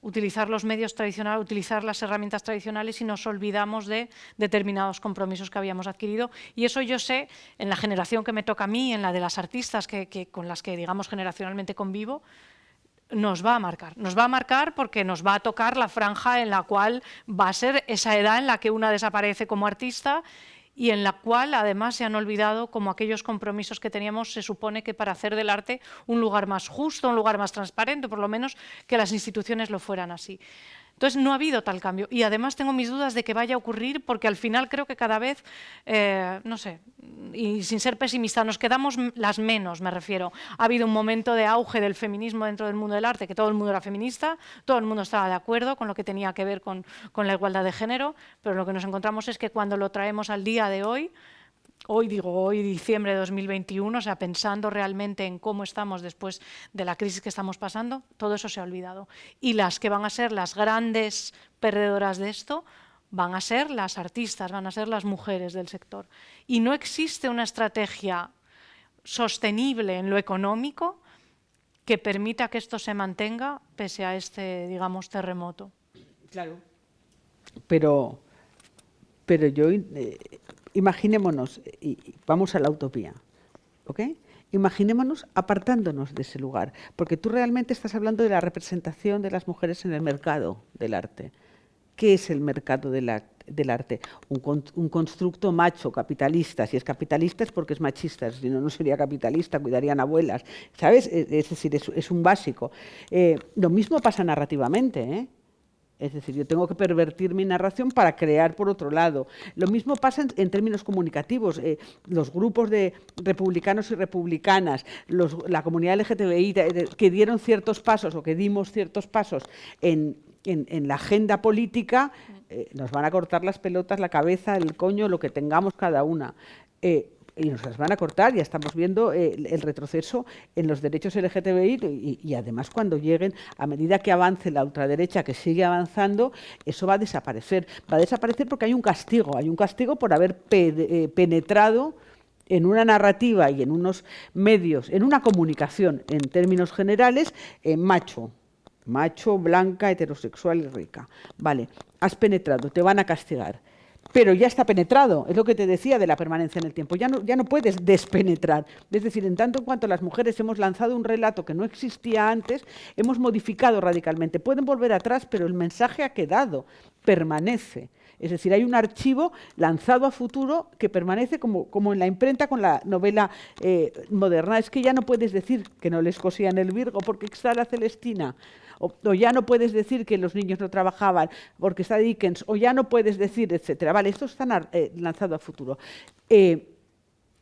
utilizar los medios tradicionales, utilizar las herramientas tradicionales y nos olvidamos de determinados compromisos que habíamos adquirido. Y eso yo sé, en la generación que me toca a mí, en la de las artistas que, con las que, digamos, generacionalmente convivo, nos va a marcar. Nos va a marcar porque nos va a tocar la franja en la cual va a ser esa edad en la que una desaparece como artista y en la cual además se han olvidado como aquellos compromisos que teníamos, se supone que para hacer del arte un lugar más justo, un lugar más transparente, por lo menos que las instituciones lo fueran así. Entonces no ha habido tal cambio y además tengo mis dudas de que vaya a ocurrir porque al final creo que cada vez, eh, no sé, y sin ser pesimista, nos quedamos las menos, me refiero. Ha habido un momento de auge del feminismo dentro del mundo del arte, que todo el mundo era feminista, todo el mundo estaba de acuerdo con lo que tenía que ver con, con la igualdad de género, pero lo que nos encontramos es que cuando lo traemos al día de hoy, hoy digo, hoy diciembre de 2021, o sea, pensando realmente en cómo estamos después de la crisis que estamos pasando, todo eso se ha olvidado. Y las que van a ser las grandes perdedoras de esto van a ser las artistas, van a ser las mujeres del sector. Y no existe una estrategia sostenible en lo económico que permita que esto se mantenga pese a este, digamos, terremoto. Claro. Pero, pero yo eh, imaginémonos, y vamos a la utopía, ¿ok? Imaginémonos apartándonos de ese lugar, porque tú realmente estás hablando de la representación de las mujeres en el mercado del arte. ¿Qué es el mercado del arte? Un, constructo macho, capitalista. Si es capitalista es porque es machista, si no, no sería capitalista, cuidarían abuelas. ¿Sabes? Es, decir, es, un básico. Eh, lo mismo pasa narrativamente. ¿eh? Es decir, yo tengo que pervertir mi narración para crear por otro lado. Lo mismo pasa en, términos comunicativos. Eh, los grupos de republicanos y republicanas, la comunidad LGTBI que dieron ciertos pasos o que dimos ciertos pasos en, la agenda política, eh, nos van a cortar las pelotas, la cabeza, el coño, lo que tengamos cada una. Eh, y nos las van a cortar, ya estamos viendo eh, el, retroceso en los derechos LGTBI y, además cuando lleguen, a medida que avance la ultraderecha que sigue avanzando, eso va a desaparecer. Va a desaparecer porque hay un castigo, hay un castigo por haber eh, penetrado en una narrativa y en unos medios, en una comunicación en términos generales, en macho, macho, blanca, heterosexual y rica. Vale, has penetrado, te van a castigar pero ya está penetrado. Es lo que te decía de la permanencia en el tiempo. Ya no, puedes despenetrar. Es decir, en tanto en cuanto las mujeres hemos lanzado un relato que no existía antes, hemos modificado radicalmente. Pueden volver atrás, pero el mensaje ha quedado, permanece. Es decir, hay un archivo lanzado a futuro que permanece como, como en la imprenta con la novela eh, moderna. Es que ya no puedes decir que no les cosían el Virgo porque está la Celestina o, ya no puedes decir que los niños no trabajaban porque está Dickens, o ya no puedes decir, etcétera. Vale, esto está eh, lanzado a futuro. Eh,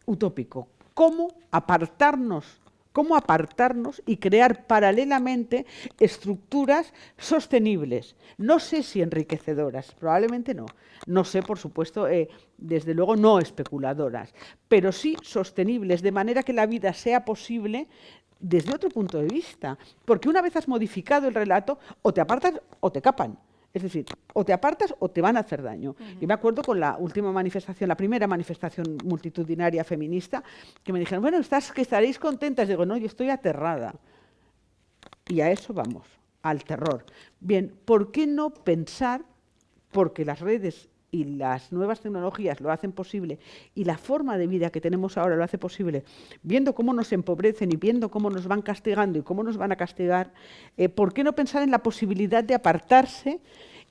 utópico. ¿Cómo apartarnos? cómo apartarnos y crear paralelamente estructuras sostenibles. No sé si enriquecedoras, probablemente no. No sé, por supuesto, eh, desde luego no especuladoras, pero sí sostenibles, de manera que la vida sea posible desde otro punto de vista. Porque una vez has modificado el relato, o te apartas o te capan. Es decir, o te apartas o te van a hacer daño. Y me acuerdo con la última manifestación, la primera manifestación multitudinaria feminista, que me dijeron, bueno, estás, que estaréis contentas. Digo, no, yo estoy aterrada. Y a eso vamos, al terror. Bien, ¿por qué no pensar, porque las redes y las nuevas tecnologías lo hacen posible y la forma de vida que tenemos ahora lo hace posible, viendo cómo nos empobrecen y viendo cómo nos van castigando y cómo nos van a castigar, eh, ¿por qué no pensar en la posibilidad de apartarse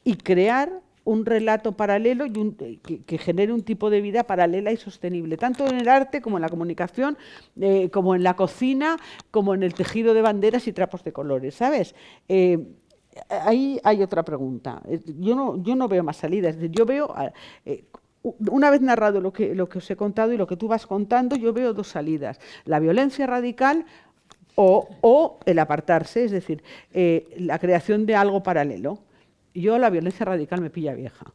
y crear un relato paralelo y que, genere un tipo de vida paralela y sostenible, tanto en el arte como en la comunicación, eh, como en la cocina, como en el tejido de banderas y trapos de colores, ¿sabes? Eh, ahí hay otra pregunta. Yo no, yo no veo más salidas. Yo veo, eh, una vez narrado lo que, lo que os he contado y lo que tú vas contando, yo veo dos salidas. La violencia radical o, el apartarse, es decir, eh, la creación de algo paralelo. Yo la violencia radical me pilla vieja.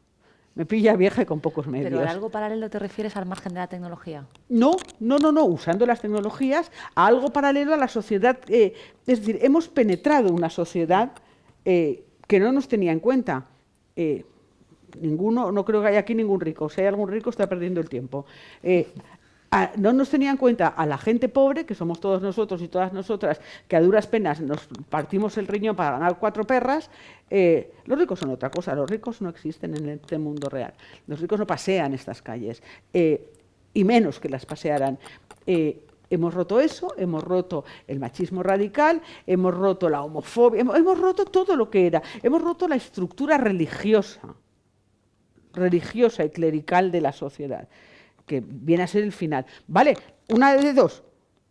Me pilla vieja y con pocos medios. ¿Pero algo paralelo te refieres al margen de la tecnología? No, no, no, no. Usando las tecnologías, a algo paralelo a la sociedad. Eh, es decir, hemos penetrado una sociedad eh, que no nos tenía en cuenta. Eh, ninguno, no creo que haya aquí ningún rico. Si hay algún rico está perdiendo el tiempo. Eh, no nos tenía en cuenta a la gente pobre, que somos todos nosotros y todas nosotras, que a duras penas nos partimos el riñón para ganar cuatro perras. los ricos son otra cosa, los ricos no existen en este mundo real. Los ricos no pasean estas calles, y menos que las pasearán. Hemos roto eso, hemos roto el machismo radical, hemos roto la homofobia, hemos, roto todo lo que era, hemos roto la estructura religiosa, religiosa y clerical de la sociedad, que viene a ser el final. Vale, una de dos,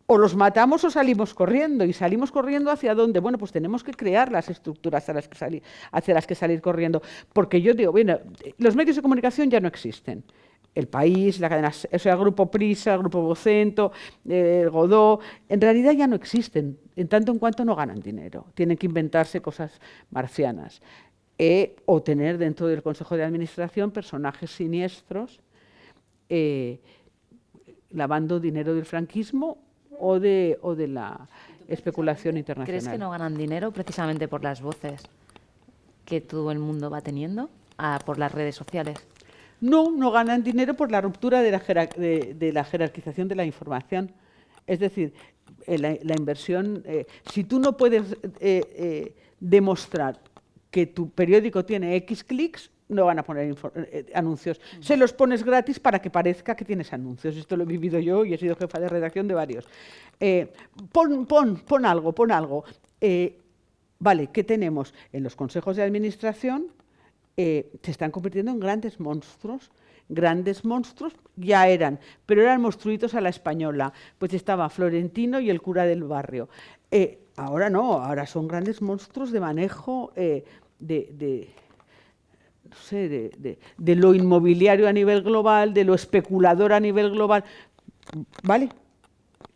o los matamos o salimos corriendo. ¿Y salimos corriendo hacia dónde? Bueno, pues tenemos que crear las estructuras hacia las que salir, hacia las que salir corriendo. Porque yo digo, bueno, los medios de comunicación ya no existen el país, la cadena, o sea, el grupo Prisa, el grupo Vocento, el Godó, en realidad ya no existen, en tanto en cuanto no ganan dinero. Tienen que inventarse cosas marcianas. Eh, o tener dentro del Consejo de Administración personajes siniestros eh, lavando dinero del franquismo o de, o de la especulación internacional. ¿Crees que no ganan dinero precisamente por las voces que todo el mundo va teniendo, por las redes sociales? No, no ganan dinero por la ruptura de la, de, la jerarquización de la información. Es decir, eh, la, inversión, eh, si tú no puedes eh, demostrar que tu periódico tiene X clics, no van a poner anuncios. Se los pones gratis para que parezca que tienes anuncios. Esto lo he vivido yo y he sido jefa de redacción de varios. pon, pon, pon algo, pon algo. vale, ¿qué tenemos? En los consejos de administración eh, se están convirtiendo en grandes monstruos. Grandes monstruos ya eran, pero eran monstruitos a la española. Pues estaba Florentino y el cura del barrio. Eh, ahora no, ahora son grandes monstruos de manejo eh, de, no sé, de, de, lo inmobiliario a nivel global, de lo especulador a nivel global. ¿Vale?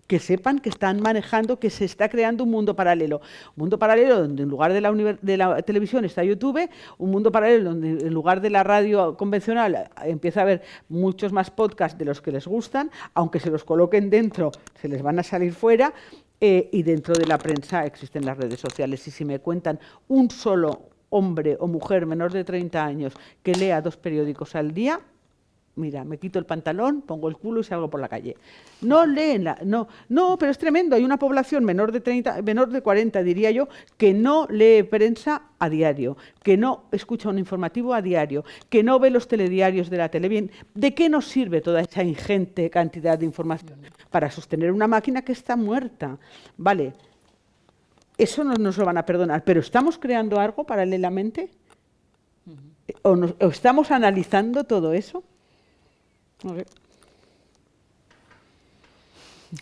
Que sepan que están manejando, que se está creando un mundo paralelo. Un mundo paralelo donde en lugar de la, de la, televisión está YouTube, un mundo paralelo donde en lugar de la radio convencional empieza a haber muchos más podcasts de los que les gustan, aunque se los coloquen dentro, se les van a salir fuera, eh, y dentro de la prensa existen las redes sociales. Y si me cuentan un solo hombre o mujer menor de 30 años que lea dos periódicos al día, mira, me quito el pantalón, pongo el culo y salgo por la calle. No leen, la, no, no, pero es tremendo. Hay una población menor de 30, menor de 40, diría yo, que no lee prensa a diario, que no escucha un informativo a diario, que no ve los telediarios de la televisión. ¿De qué nos sirve toda esa ingente cantidad de información? Para sostener una máquina que está muerta. Vale, eso no nos lo van a perdonar, pero ¿estamos creando algo paralelamente? ¿O, ¿O estamos analizando todo eso?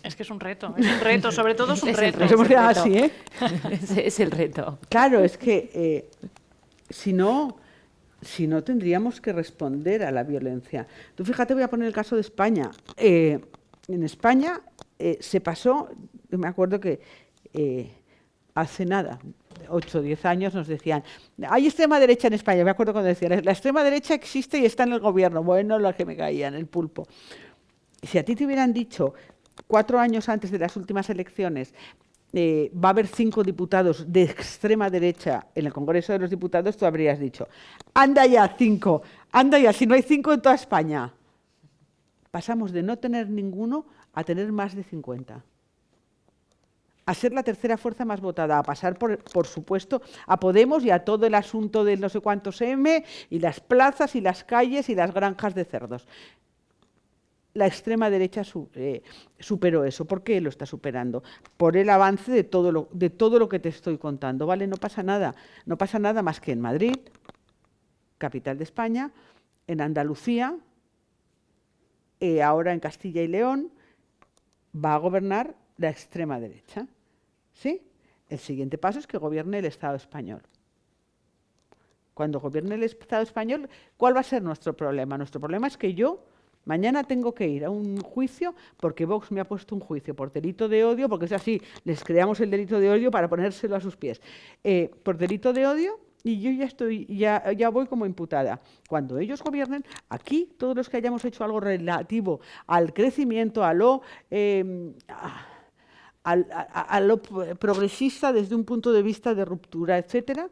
Es que es un reto, es un reto, sobre todo es un reto. Es, el Así, ¿eh? es, el reto. Claro, es que eh, si no, si no tendríamos que responder a la violencia. Tú fíjate, voy a poner el caso de España. Eh, en España eh, se pasó, me acuerdo que hace nada, 8 o 10 años nos decían, hay extrema derecha en España, me acuerdo cuando decían, la extrema derecha existe y está en el gobierno, bueno, lo que me caían, el pulpo. Si a ti te hubieran dicho cuatro años antes de las últimas elecciones, eh, va a haber cinco diputados de extrema derecha en el Congreso de los Diputados, tú habrías dicho, anda ya, cinco, anda ya, si no hay cinco en toda España. Pasamos de no tener ninguno a tener más de 50 a ser la tercera fuerza más votada, a pasar, por, por, supuesto, a Podemos y a todo el asunto del no sé cuántos M, y las plazas, y las calles, y las granjas de cerdos. La extrema derecha eh, superó eso. ¿Por qué lo está superando? Por el avance de todo, lo, de todo lo que te estoy contando. ¿Vale? No pasa nada. No pasa nada más que en Madrid, capital de España, en Andalucía, eh, ahora en Castilla y León, va a gobernar la extrema derecha. ¿Sí? El siguiente paso es que gobierne el Estado español. Cuando gobierne el Estado español, ¿cuál va a ser nuestro problema? Nuestro problema es que yo mañana tengo que ir a un juicio porque Vox me ha puesto un juicio por delito de odio, porque es así, les creamos el delito de odio para ponérselo a sus pies. Eh, por delito de odio y yo ya estoy, ya, ya voy como imputada. Cuando ellos gobiernen, aquí todos los que hayamos hecho algo relativo al crecimiento, a lo eh, lo progresista desde un punto de vista de ruptura, etcétera,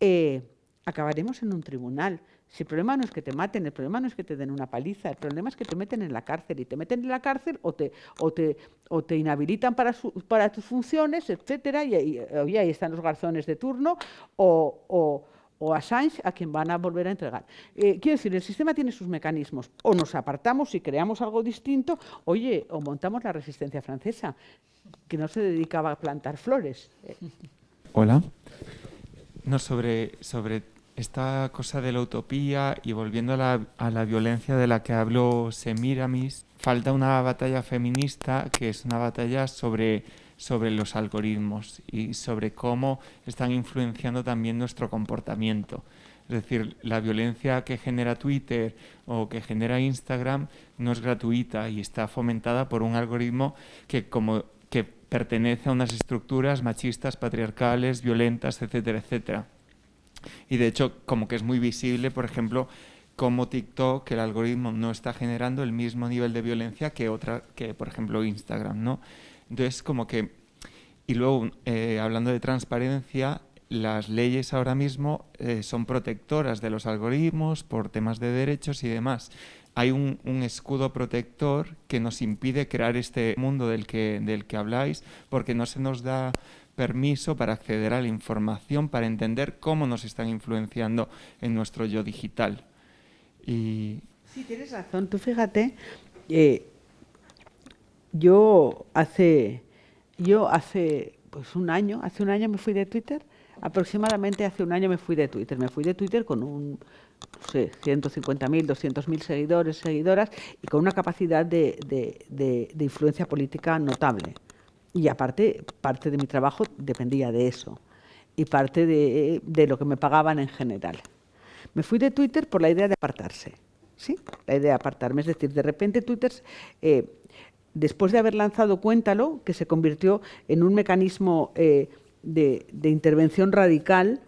eh, acabaremos en un tribunal. Si el problema no es que te maten, el problema no es que te den una paliza, el problema es que te meten en la cárcel y te meten en la cárcel o te, o te, o te inhabilitan para, para tus funciones, etcétera, y, ahí están los garzones de turno, o, o, Assange a quien van a volver a entregar. Eh, quiero decir, el sistema tiene sus mecanismos. O nos apartamos y creamos algo distinto, oye, o montamos la resistencia francesa que no se dedicaba a plantar flores. Hola. No, sobre, sobre esta cosa de la utopía y volviendo a la, a la violencia de la que habló Semiramis, falta una batalla feminista que es una batalla sobre, sobre los algoritmos y sobre cómo están influenciando también nuestro comportamiento. Es decir, la violencia que genera Twitter o que genera Instagram no es gratuita y está fomentada por un algoritmo que, como que pertenece a unas estructuras machistas, patriarcales, violentas, etcétera, etcétera. Y de hecho, como que es muy visible, por ejemplo, como TikTok, el algoritmo no está generando el mismo nivel de violencia que otra, que por ejemplo Instagram, ¿no? Entonces, como que, y luego, eh, hablando de transparencia, las leyes ahora mismo eh, son protectoras de los algoritmos por temas de derechos y demás hay un, escudo protector que nos impide crear este mundo del que, del que habláis, porque no se nos da permiso para acceder a la información, para entender cómo nos están influenciando en nuestro yo digital. Y... Sí, tienes razón. Tú fíjate, eh, yo hace, yo hace pues un año, hace un año me fui de Twitter, aproximadamente hace un año me fui de Twitter. Me fui de Twitter con un no sé, 150.000, 200.000 seguidores, seguidoras, y con una capacidad de, de, de influencia política notable. Y aparte, parte de mi trabajo dependía de eso y parte de, de, lo que me pagaban en general. Me fui de Twitter por la idea de apartarse, ¿sí? La idea de apartarme, es decir, de repente Twitter, eh, después de haber lanzado Cuéntalo, que se convirtió en un mecanismo eh, de, de, intervención radical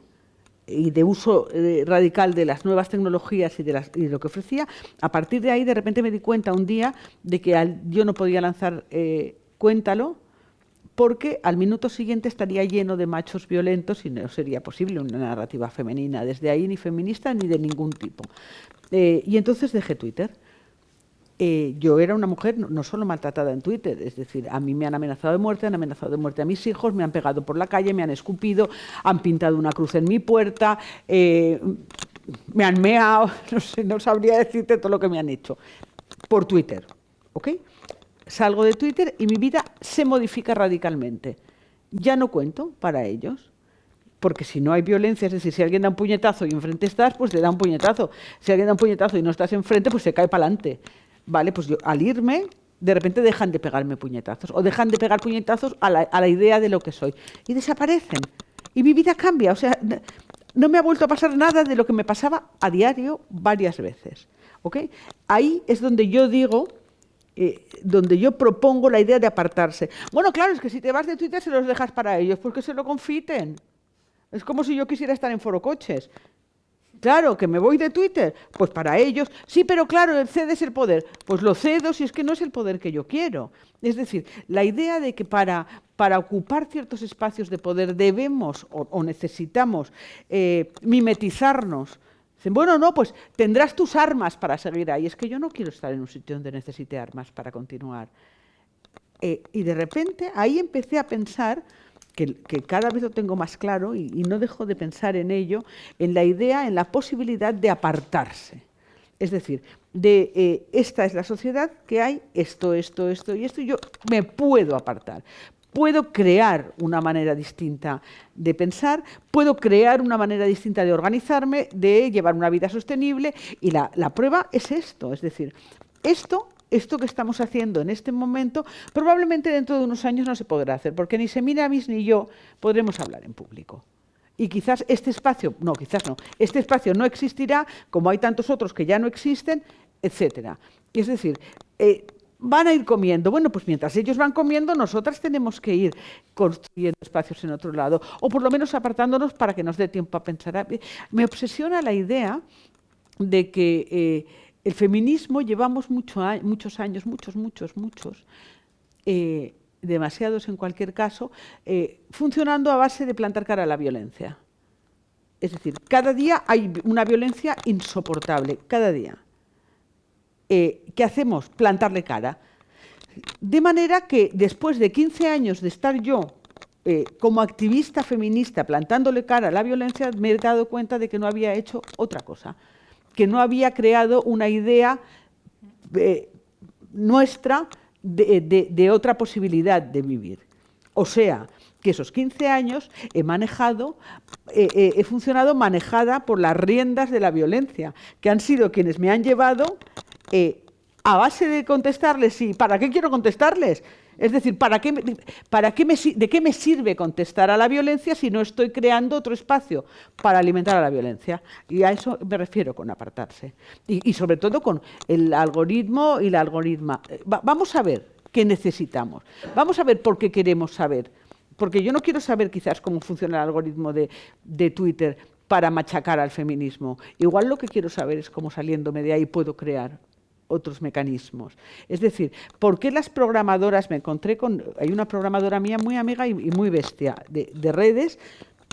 y de uso eh, radical de las nuevas tecnologías y de, las, y de, lo que ofrecía, a partir de ahí de repente me di cuenta un día de que al, yo no podía lanzar eh, Cuéntalo, porque al minuto siguiente estaría lleno de machos violentos y no sería posible una narrativa femenina desde ahí, ni feminista ni de ningún tipo. Eh, y entonces dejé Twitter. Eh, yo era una mujer no, solo maltratada en Twitter, es decir, a mí me han amenazado de muerte, han amenazado de muerte a mis hijos, me han pegado por la calle, me han escupido, han pintado una cruz en mi puerta, eh, me han meado, no, sé, no sabría decirte todo lo que me han hecho, por Twitter, ¿ok? salgo de Twitter y mi vida se modifica radicalmente. Ya no cuento para ellos, porque si no hay violencia, es decir, si alguien da un puñetazo y enfrente estás, pues le da un puñetazo. Si alguien da un puñetazo y no estás enfrente, pues se cae para adelante. Vale, pues yo al irme, de repente dejan de pegarme puñetazos o dejan de pegar puñetazos a la, a la idea de lo que soy y desaparecen. Y mi vida cambia, o sea, no me ha vuelto a pasar nada de lo que me pasaba a diario varias veces. ¿ok? Ahí es donde yo digo eh, donde yo propongo la idea de apartarse. Bueno, claro, es que si te vas de Twitter se los dejas para ellos, porque se lo confiten. Es como si yo quisiera estar en Foro Coches. Claro, que me voy de Twitter, pues para ellos, sí, pero claro, cedes el poder. Pues lo cedo si es que no es el poder que yo quiero. Es decir, la idea de que para, para ocupar ciertos espacios de poder debemos o, necesitamos eh, mimetizarnos bueno, no, pues tendrás tus armas para seguir ahí. Es que yo no quiero estar en un sitio donde necesite armas para continuar. Eh, y de repente ahí empecé a pensar, que, cada vez lo tengo más claro y, no dejo de pensar en ello, en la idea, en la posibilidad de apartarse. Es decir, de eh, esta es la sociedad que hay, esto, esto, esto y esto, yo me puedo apartar puedo crear una manera distinta de pensar, puedo crear una manera distinta de organizarme, de llevar una vida sostenible y la, la prueba es esto, es decir, esto esto que estamos haciendo en este momento, probablemente dentro de unos años no se podrá hacer, porque ni Semiramis ni yo podremos hablar en público. Y quizás este espacio, no, quizás no, este espacio no existirá, como hay tantos otros que ya no existen, etcétera. Es decir, eh, van a ir comiendo. Bueno, pues mientras ellos van comiendo, nosotras tenemos que ir construyendo espacios en otro lado, o por lo menos apartándonos para que nos dé tiempo a pensar. Me obsesiona la idea de que eh, el feminismo llevamos mucho, muchos años, muchos, muchos, muchos, eh, demasiados en cualquier caso, eh, funcionando a base de plantar cara a la violencia. Es decir, cada día hay una violencia insoportable, cada día eh, ¿qué hacemos? Plantarle cara. De manera que después de 15 años de estar yo como activista feminista plantándole cara a la violencia, me he dado cuenta de que no había hecho otra cosa, que no había creado una idea eh, nuestra de, otra posibilidad de vivir. O sea, que esos 15 años he manejado, eh, eh, he funcionado manejada por las riendas de la violencia, que han sido quienes me han llevado a base de contestarles, ¿y para qué quiero contestarles? Es decir, ¿para qué, me, ¿de qué me sirve contestar a la violencia si no estoy creando otro espacio para alimentar a la violencia? Y a eso me refiero con apartarse. Y, sobre todo con el algoritmo y la algoritma. Va, vamos a ver qué necesitamos. Vamos a ver por qué queremos saber. Porque yo no quiero saber quizás cómo funciona el algoritmo de Twitter para machacar al feminismo. Igual lo que quiero saber es cómo saliéndome de ahí puedo crear otros mecanismos. Es decir, ¿por qué las programadoras, me encontré con, hay una programadora mía muy amiga y, muy bestia de, de, redes,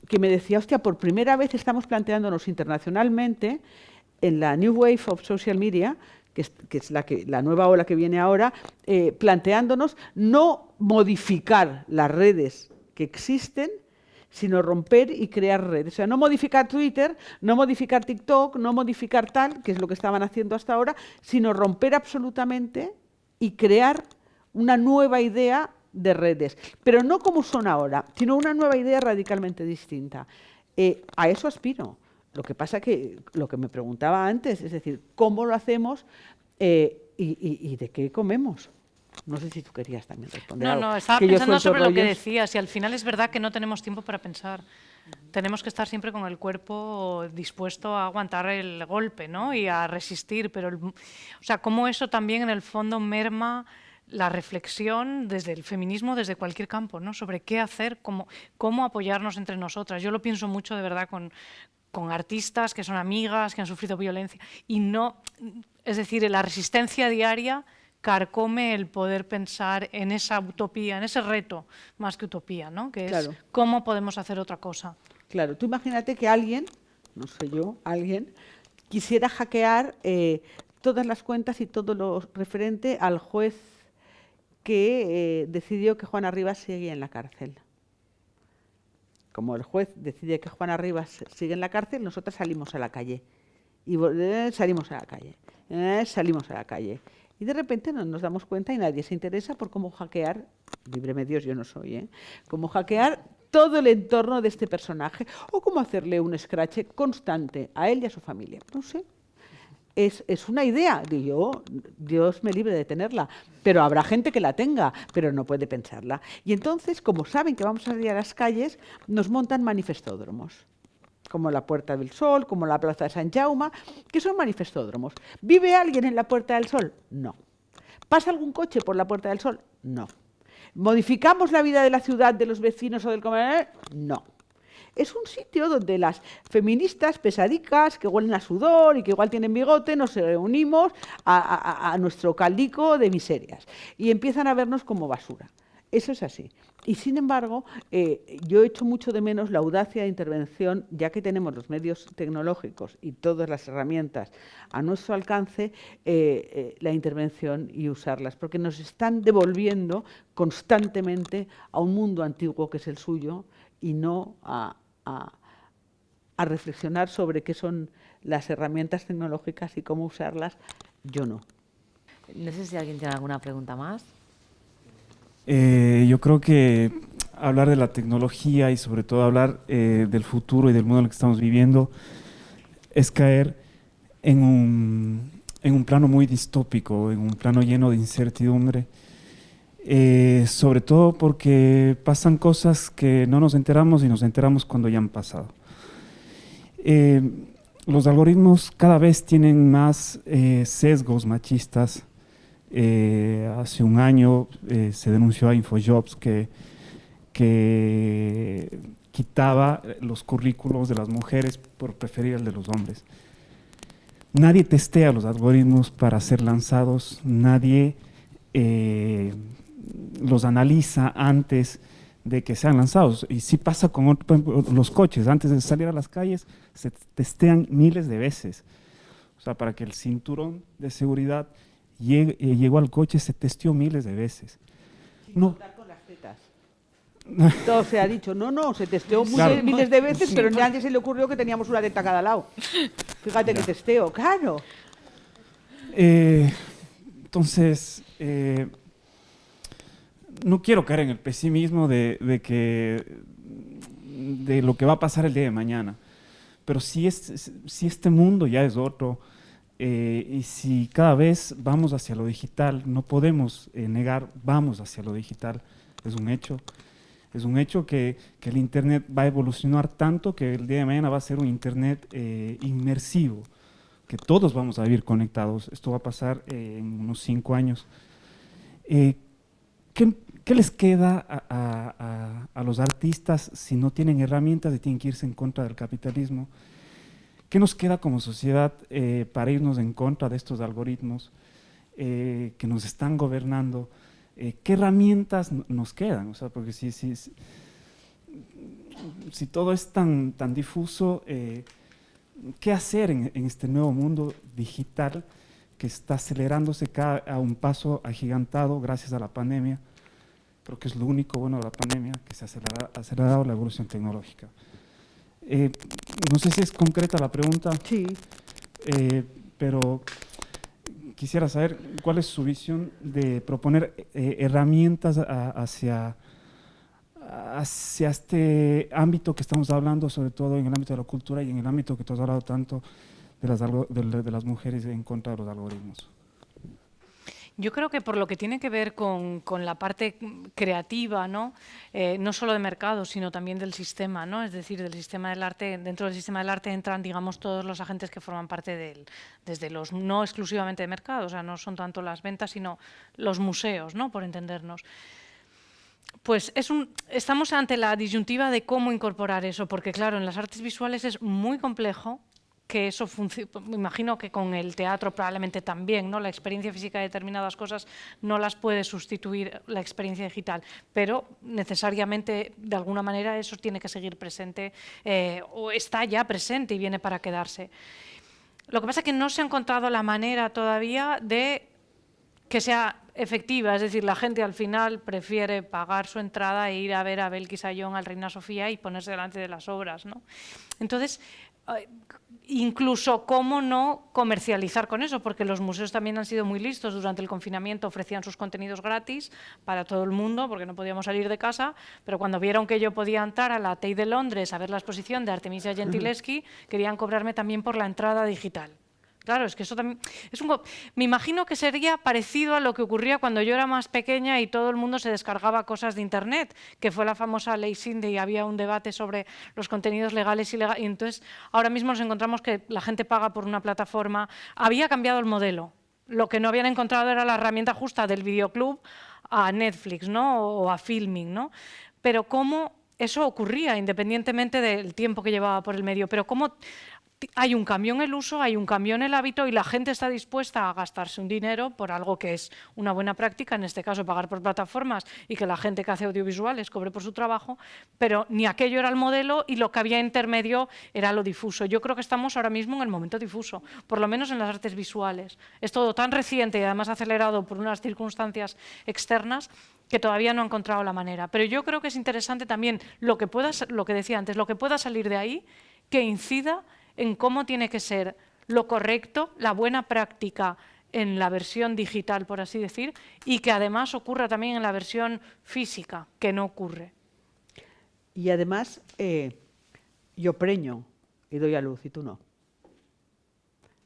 que me decía, hostia, por primera vez estamos planteándonos internacionalmente en la New Wave of Social Media, que es, que es la, que, la, nueva ola que viene ahora, eh, planteándonos no modificar las redes que existen, sino romper y crear redes. O sea, no modificar Twitter, no modificar TikTok, no modificar tal, que es lo que estaban haciendo hasta ahora, sino romper absolutamente y crear una nueva idea de redes. Pero no como son ahora, sino una nueva idea radicalmente distinta. Eh, a eso aspiro. Lo que pasa que lo que me preguntaba antes, es decir, ¿cómo lo hacemos eh, y, de qué comemos? No sé si tú querías también responder. No, no, estaba pensando sobre lo que decías y al final es verdad que no tenemos tiempo para pensar. Tenemos que estar siempre con el cuerpo dispuesto a aguantar el golpe ¿no? y a resistir, pero o sea, cómo eso también en el fondo merma la reflexión desde el feminismo, desde cualquier campo, ¿no? sobre qué hacer, cómo, cómo apoyarnos entre nosotras. Yo lo pienso mucho de verdad con, con artistas que son amigas, que han sufrido violencia, y no, es decir, la resistencia diaria carcome el poder pensar en esa utopía, en ese reto, más que utopía, ¿no? que es cómo podemos hacer otra cosa. Claro, tú imagínate que alguien, no sé yo, alguien, quisiera hackear eh, todas las cuentas y todo lo referente al juez que eh, decidió que Juan Arribas seguía en la cárcel. Como el juez decide que Juan Arribas sigue en la cárcel, nosotros salimos a la calle. Y eh, salimos a la calle. Salimos a la calle. Y de repente no nos damos cuenta y nadie se interesa por cómo hackear, líbreme Dios, yo no soy, ¿eh? cómo hackear todo el entorno de este personaje o cómo hacerle un scratch constante a él y a su familia. No sé, es, es, una idea, yo, Dios me libre de tenerla, pero habrá gente que la tenga, pero no puede pensarla. Y entonces, como saben que vamos a salir a las calles, nos montan manifestódromos, como la Puerta del Sol, como la Plaza de San Jaume, que son manifestódromos. ¿Vive alguien en la Puerta del Sol? No. ¿Pasa algún coche por la Puerta del Sol? No. ¿Modificamos la vida de la ciudad, de los vecinos o del comercio? No. Es un sitio donde las feministas pesadicas, que huelen a sudor y que igual tienen bigote, nos reunimos a, nuestro caldico de miserias y empiezan a vernos como basura. Eso es así. Y sin embargo, eh, yo echo mucho de menos la audacia de intervención, ya que tenemos los medios tecnológicos y todas las herramientas a nuestro alcance, eh, eh, la intervención y usarlas, porque nos están devolviendo constantemente a un mundo antiguo que es el suyo y no a, a, reflexionar sobre qué son las herramientas tecnológicas y cómo usarlas, yo no. No sé si alguien tiene alguna pregunta más. Eh, yo creo que hablar de la tecnología y sobre todo hablar eh, del futuro y del mundo en el que estamos viviendo es caer en un, en un plano muy distópico, en un plano lleno de incertidumbre eh, sobre todo porque pasan cosas que no nos enteramos y nos enteramos cuando ya han pasado. Los algoritmos cada vez tienen más sesgos machistas. Hace un año se denunció a Infojobs que, quitaba los currículos de las mujeres por preferir el de los hombres. Nadie testea los algoritmos para ser lanzados, nadie los analiza antes de que sean lanzados. Y si pasa con los coches, antes de salir a las calles, se testean miles de veces. O sea, para que el cinturón de seguridad llegue, eh, llegó al coche, se testeó miles de veces. no. con las tetas. Todo se ha dicho, no, no, se testeó miles de veces, pero pero nadie se le ocurrió que teníamos una teta a cada lado. Fíjate que testeo, claro. Eh, entonces, eh, no quiero caer en el pesimismo de, que, de lo que va a pasar el día de mañana, pero si, es, si este mundo ya es otro, eh, y si cada vez vamos hacia lo digital, no podemos eh, negar, vamos hacia lo digital, es un hecho. Es un hecho que, el Internet va a evolucionar tanto que el día de mañana va a ser un Internet eh, inmersivo, que todos vamos a vivir conectados. Esto va a pasar en unos cinco años. ¿qué, ¿qué, les queda a, los artistas si no tienen herramientas y tienen que irse en contra del capitalismo? ¿Qué nos queda como sociedad eh, para irnos en contra de estos algoritmos eh, que nos están gobernando? Eh, ¿Qué herramientas nos quedan? O sea, porque si, si, si todo es tan, tan difuso, ¿qué hacer en, este nuevo mundo digital? que está acelerándose a un paso agigantado gracias a la pandemia. Creo que es lo único bueno de la pandemia, que se ha acelerado, la evolución tecnológica. Eh, no sé si es concreta la pregunta, sí. Eh, pero quisiera saber cuál es su visión de proponer eh, herramientas hacia, hacia este ámbito que estamos hablando, sobre todo en el ámbito de la cultura y en el ámbito que tú has hablado tanto de las, de, las mujeres en contra de los algoritmos? Yo creo que por lo que tiene que ver con, con la parte creativa, ¿no? Eh, no solo de mercado, sino también del sistema, ¿no? es decir, del sistema del arte, dentro del sistema del arte entran, digamos, todos los agentes que forman parte de él, desde los no exclusivamente de mercado, o sea, no son tanto las ventas, sino los museos, ¿no? por entendernos pues es un, estamos ante la disyuntiva de cómo incorporar eso, porque claro, en las artes visuales es muy complejo que eso me imagino que con el teatro probablemente también, ¿no? la experiencia física de determinadas cosas no las puede sustituir la experiencia digital, pero necesariamente de alguna manera eso tiene que seguir presente eh, o está ya presente y viene para quedarse. Lo que pasa es que no se ha encontrado la manera todavía de que sea efectiva, es decir, la gente al final prefiere pagar su entrada e ir a ver a Belkis Ayón, al Reina Sofía y ponerse delante de las obras. ¿no? Entonces, incluso cómo no comercializar con eso, porque los museos también han sido muy listos. Durante el confinamiento ofrecían sus contenidos gratis para todo el mundo, porque no podíamos salir de casa, pero cuando vieron que yo podía entrar a la Tate de Londres a ver la exposición de Artemisia Gentileschi, querían cobrarme también por la entrada digital. Claro, es que eso también es un... Me imagino que sería parecido a lo que ocurría cuando yo era más pequeña y todo el mundo se descargaba cosas de Internet, que fue la famosa ley Sinde y había un debate sobre los contenidos legales y ilegales. Y entonces ahora mismo nos encontramos que la gente paga por una plataforma. Había cambiado el modelo. Lo que no habían encontrado era la herramienta justa del videoclub a Netflix ¿no? o a Filming. ¿no? Pero cómo eso ocurría independientemente del tiempo que llevaba por el medio, pero cómo hay un cambio en el uso, hay un cambio en el hábito y la gente está dispuesta a gastarse un dinero por algo que es una buena práctica, en este caso pagar por plataformas y que la gente que hace audiovisuales cobre por su trabajo, pero ni aquello era el modelo y lo que había intermedio era lo difuso. Yo creo que estamos ahora mismo en el momento difuso, por lo menos en las artes visuales. Es todo tan reciente y además acelerado por unas circunstancias externas que todavía no ha encontrado la manera. Pero yo creo que es interesante también lo que, pueda, lo que decía antes, lo que pueda salir de ahí, que incida en cómo tiene que ser lo correcto, la buena práctica en la versión digital, por así decir, y que además ocurra también en la versión física, que no ocurre. Y además, eh, yo preño y doy a luz y tú no.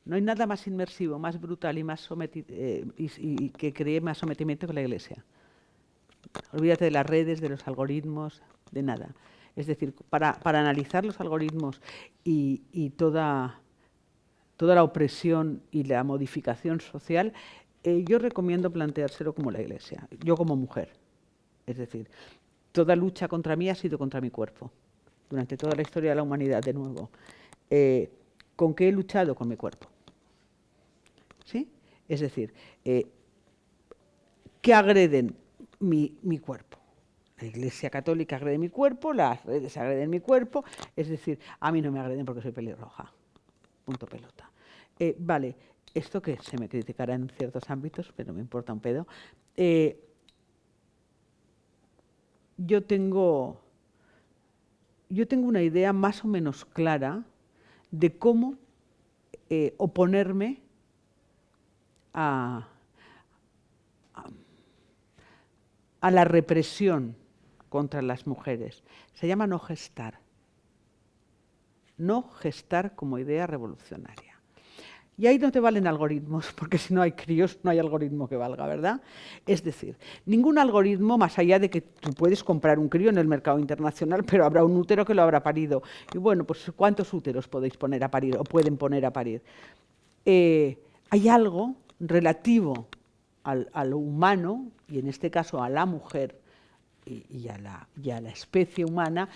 No hay nada más inmersivo, más brutal y más eh, y, que cree más sometimiento que la Iglesia. Olvídate de las redes, de los algoritmos, de nada. Es decir, para, analizar los algoritmos y, toda, toda, la opresión y la modificación social, eh, yo recomiendo planteárselo como la Iglesia, yo como mujer. Es decir, toda lucha contra mí ha sido contra mi cuerpo, durante toda la historia de la humanidad, de nuevo. Eh, ¿Con qué he luchado? Con mi cuerpo. ¿Sí? Es decir, eh, ¿qué agreden mi cuerpo? La Iglesia Católica agrede mi cuerpo, las redes agreden mi cuerpo, es decir, a mí no me agreden porque soy pelirroja. Punto pelota. Eh, vale, esto que se me criticará en ciertos ámbitos, pero me importa un pedo. Eh, yo tengo yo tengo una idea más o menos clara de cómo eh, oponerme a, a la represión contra las mujeres. Se llama no gestar. No gestar como idea revolucionaria. Y ahí no te valen algoritmos, porque si no hay críos, no hay algoritmo que valga, ¿verdad? Es decir, ningún algoritmo, más allá de que tú puedes comprar un crío en el mercado internacional, pero habrá un útero que lo habrá parido. Y bueno, pues ¿cuántos úteros podéis poner a parir o pueden poner a parir? Eh, hay algo relativo al, a lo humano, y en este caso a la mujer, y, a la, la, especie humana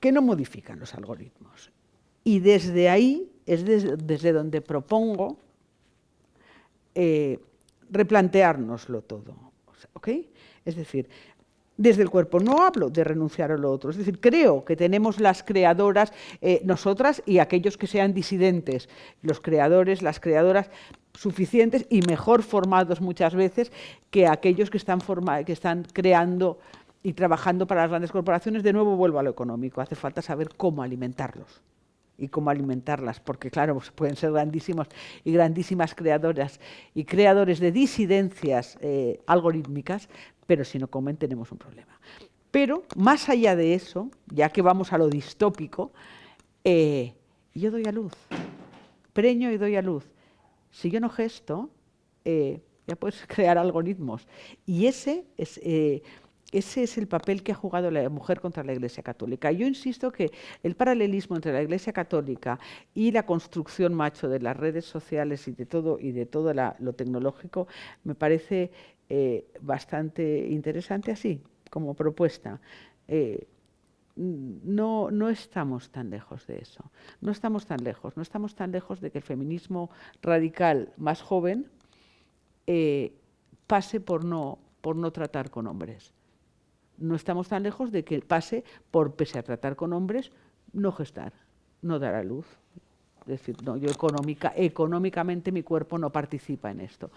que no modifican los algoritmos. Y desde ahí es desde, donde propongo eh, replanteárnoslo todo. Es decir, desde el cuerpo. No hablo de renunciar a lo otro. Es decir, creo que tenemos las creadoras, eh, nosotras y aquellos que sean disidentes, los creadores, las creadoras, suficientes y mejor formados muchas veces que aquellos que están, que están creando y trabajando para las grandes corporaciones. De nuevo vuelvo a lo económico, hace falta saber cómo alimentarlos y cómo alimentarlas, porque claro, pues pueden ser grandísimos y grandísimas creadoras y creadores de disidencias eh, algorítmicas, pero si no comen tenemos un problema. Pero más allá de eso, ya que vamos a lo distópico, eh, yo doy a luz, preño y doy a luz. Si yo no gesto, eh, ya puedes crear algoritmos. Y ese es, ese es el papel que ha jugado la mujer contra la Iglesia Católica. Yo insisto que el paralelismo entre la Iglesia Católica y la construcción macho de las redes sociales y de todo, y de todo lo tecnológico me parece eh, bastante interesante así, como propuesta. Eh, no, no estamos tan lejos de eso, no estamos tan lejos, no estamos tan lejos de que el feminismo radical más joven eh, pase por no, por no tratar con hombres. No estamos tan lejos de que pase por, pese a tratar con hombres, no gestar, no dar a luz. Es decir, no, yo económica, económicamente mi cuerpo no participa en esto.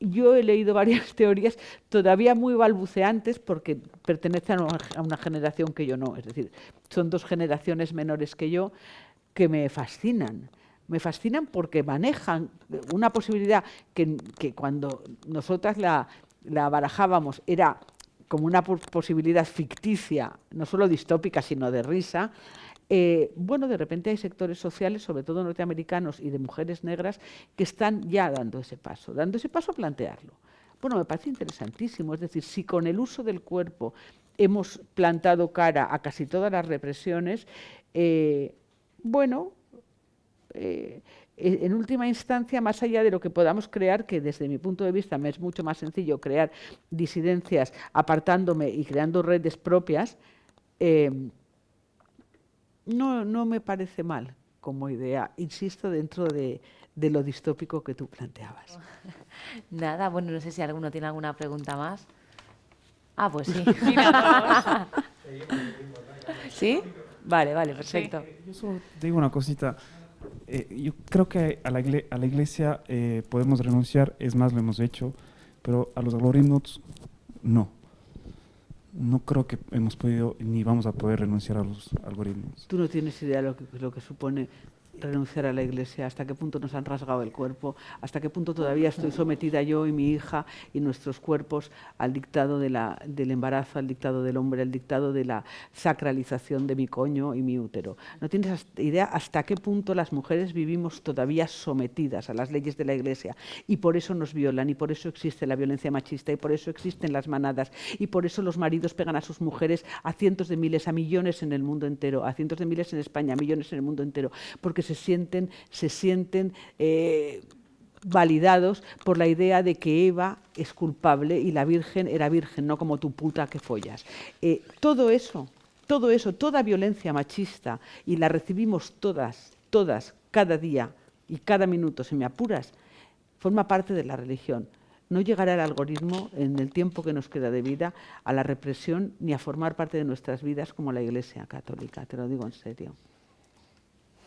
Yo he leído varias teorías todavía muy balbuceantes porque pertenecen a una generación que yo no. Es decir, son dos generaciones menores que yo que me fascinan me fascinan porque manejan una posibilidad que, cuando nosotras la, barajábamos era como una posibilidad ficticia, no solo distópica, sino de risa, eh, bueno, de repente hay sectores sociales, sobre todo norteamericanos y de mujeres negras, que están ya dando ese paso, dando ese paso a plantearlo. Bueno, me parece interesantísimo, es decir, si con el uso del cuerpo hemos plantado cara a casi todas las represiones, eh, bueno, eh, en última instancia, más allá de lo que podamos crear, que desde mi punto de vista me es mucho más sencillo crear disidencias apartándome y creando redes propias, eh, no, no me parece mal como idea, insisto, dentro de, de, lo distópico que tú planteabas. Nada, bueno, no sé si alguno tiene alguna pregunta más. Ah, pues sí. ¿Sí? Vale, vale, perfecto. Yo solo digo una cosita. Eh, yo creo que a la, a la iglesia eh, podemos renunciar, es más, lo hemos hecho, pero a los algoritmos no. No creo que hemos podido ni vamos a poder renunciar a los algoritmos. Tú no tienes idea de lo que, lo que supone renunciar a la iglesia, hasta qué punto nos han rasgado el cuerpo, hasta qué punto todavía estoy sometida yo y mi hija y nuestros cuerpos al dictado del embarazo, al dictado del hombre, al dictado de la sacralización de mi coño y mi útero. No tienes idea hasta qué punto las mujeres vivimos todavía sometidas a las leyes de la iglesia y por eso nos violan y por eso existe la violencia machista y por eso existen las manadas y por eso los maridos pegan a sus mujeres a cientos de miles, a millones en el mundo entero, a cientos de miles en España, a millones en el mundo entero, porque se sienten, se sienten eh, validados por la idea de que Eva es culpable y la Virgen era virgen, no como tu puta que follas. Eh, todo eso, todo eso, toda violencia machista, y la recibimos todas, todas, cada día y cada minuto, si me apuras, forma parte de la religión. No llegará el algoritmo en el tiempo que nos queda de vida a la represión ni a formar parte de nuestras vidas como la Iglesia Católica, te lo digo en serio.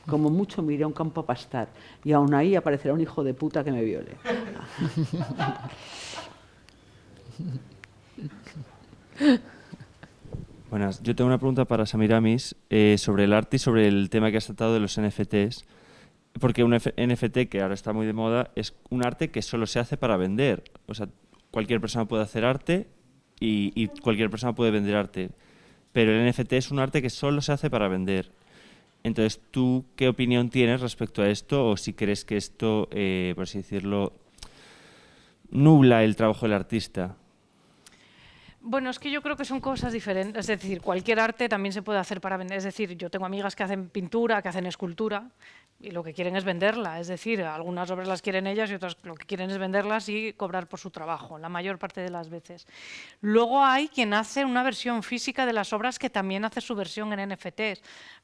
Como mucho me iré a un campo a pastar y aún ahí aparecerá un hijo de puta que me viole. Buenas, yo tengo una pregunta para Samiramis eh, sobre el arte y sobre el tema que has tratado de los NFTs. Porque un NFT, que ahora está muy de moda, es un arte que solo se hace para vender. O sea, cualquier persona puede hacer arte y, y cualquier persona puede vender arte. Pero el NFT es un arte que solo se hace para vender. Entonces, ¿tú qué opinión tienes respecto a esto o si crees que esto, eh, por así decirlo, nubla el trabajo del artista? Bueno, es que yo creo que son cosas diferentes. Es decir, cualquier arte también se puede hacer para vender. Es decir, yo tengo amigas que hacen pintura, que hacen escultura, y lo que quieren es venderla. Es decir, algunas obras las quieren ellas y otras lo que quieren es venderlas y cobrar por su trabajo, la mayor parte de las veces. Luego hay quien hace una versión física de las obras que también hace su versión en NFTs.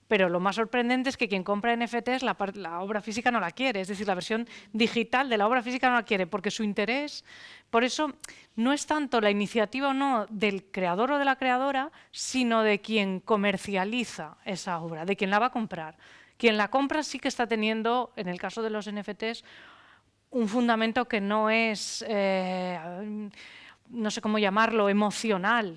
Pero lo más sorprendente es que quien compra NFTs la, la obra física no la quiere, es decir, la versión digital de la obra física no la quiere, porque su interés, por eso no es tanto la iniciativa o no del creador o de la creadora, sino de quien comercializa esa obra, de quien la va a comprar. Quien la compra sí que está teniendo, en el caso de los NFTs, un fundamento que no es, eh, no sé cómo llamarlo, emocional,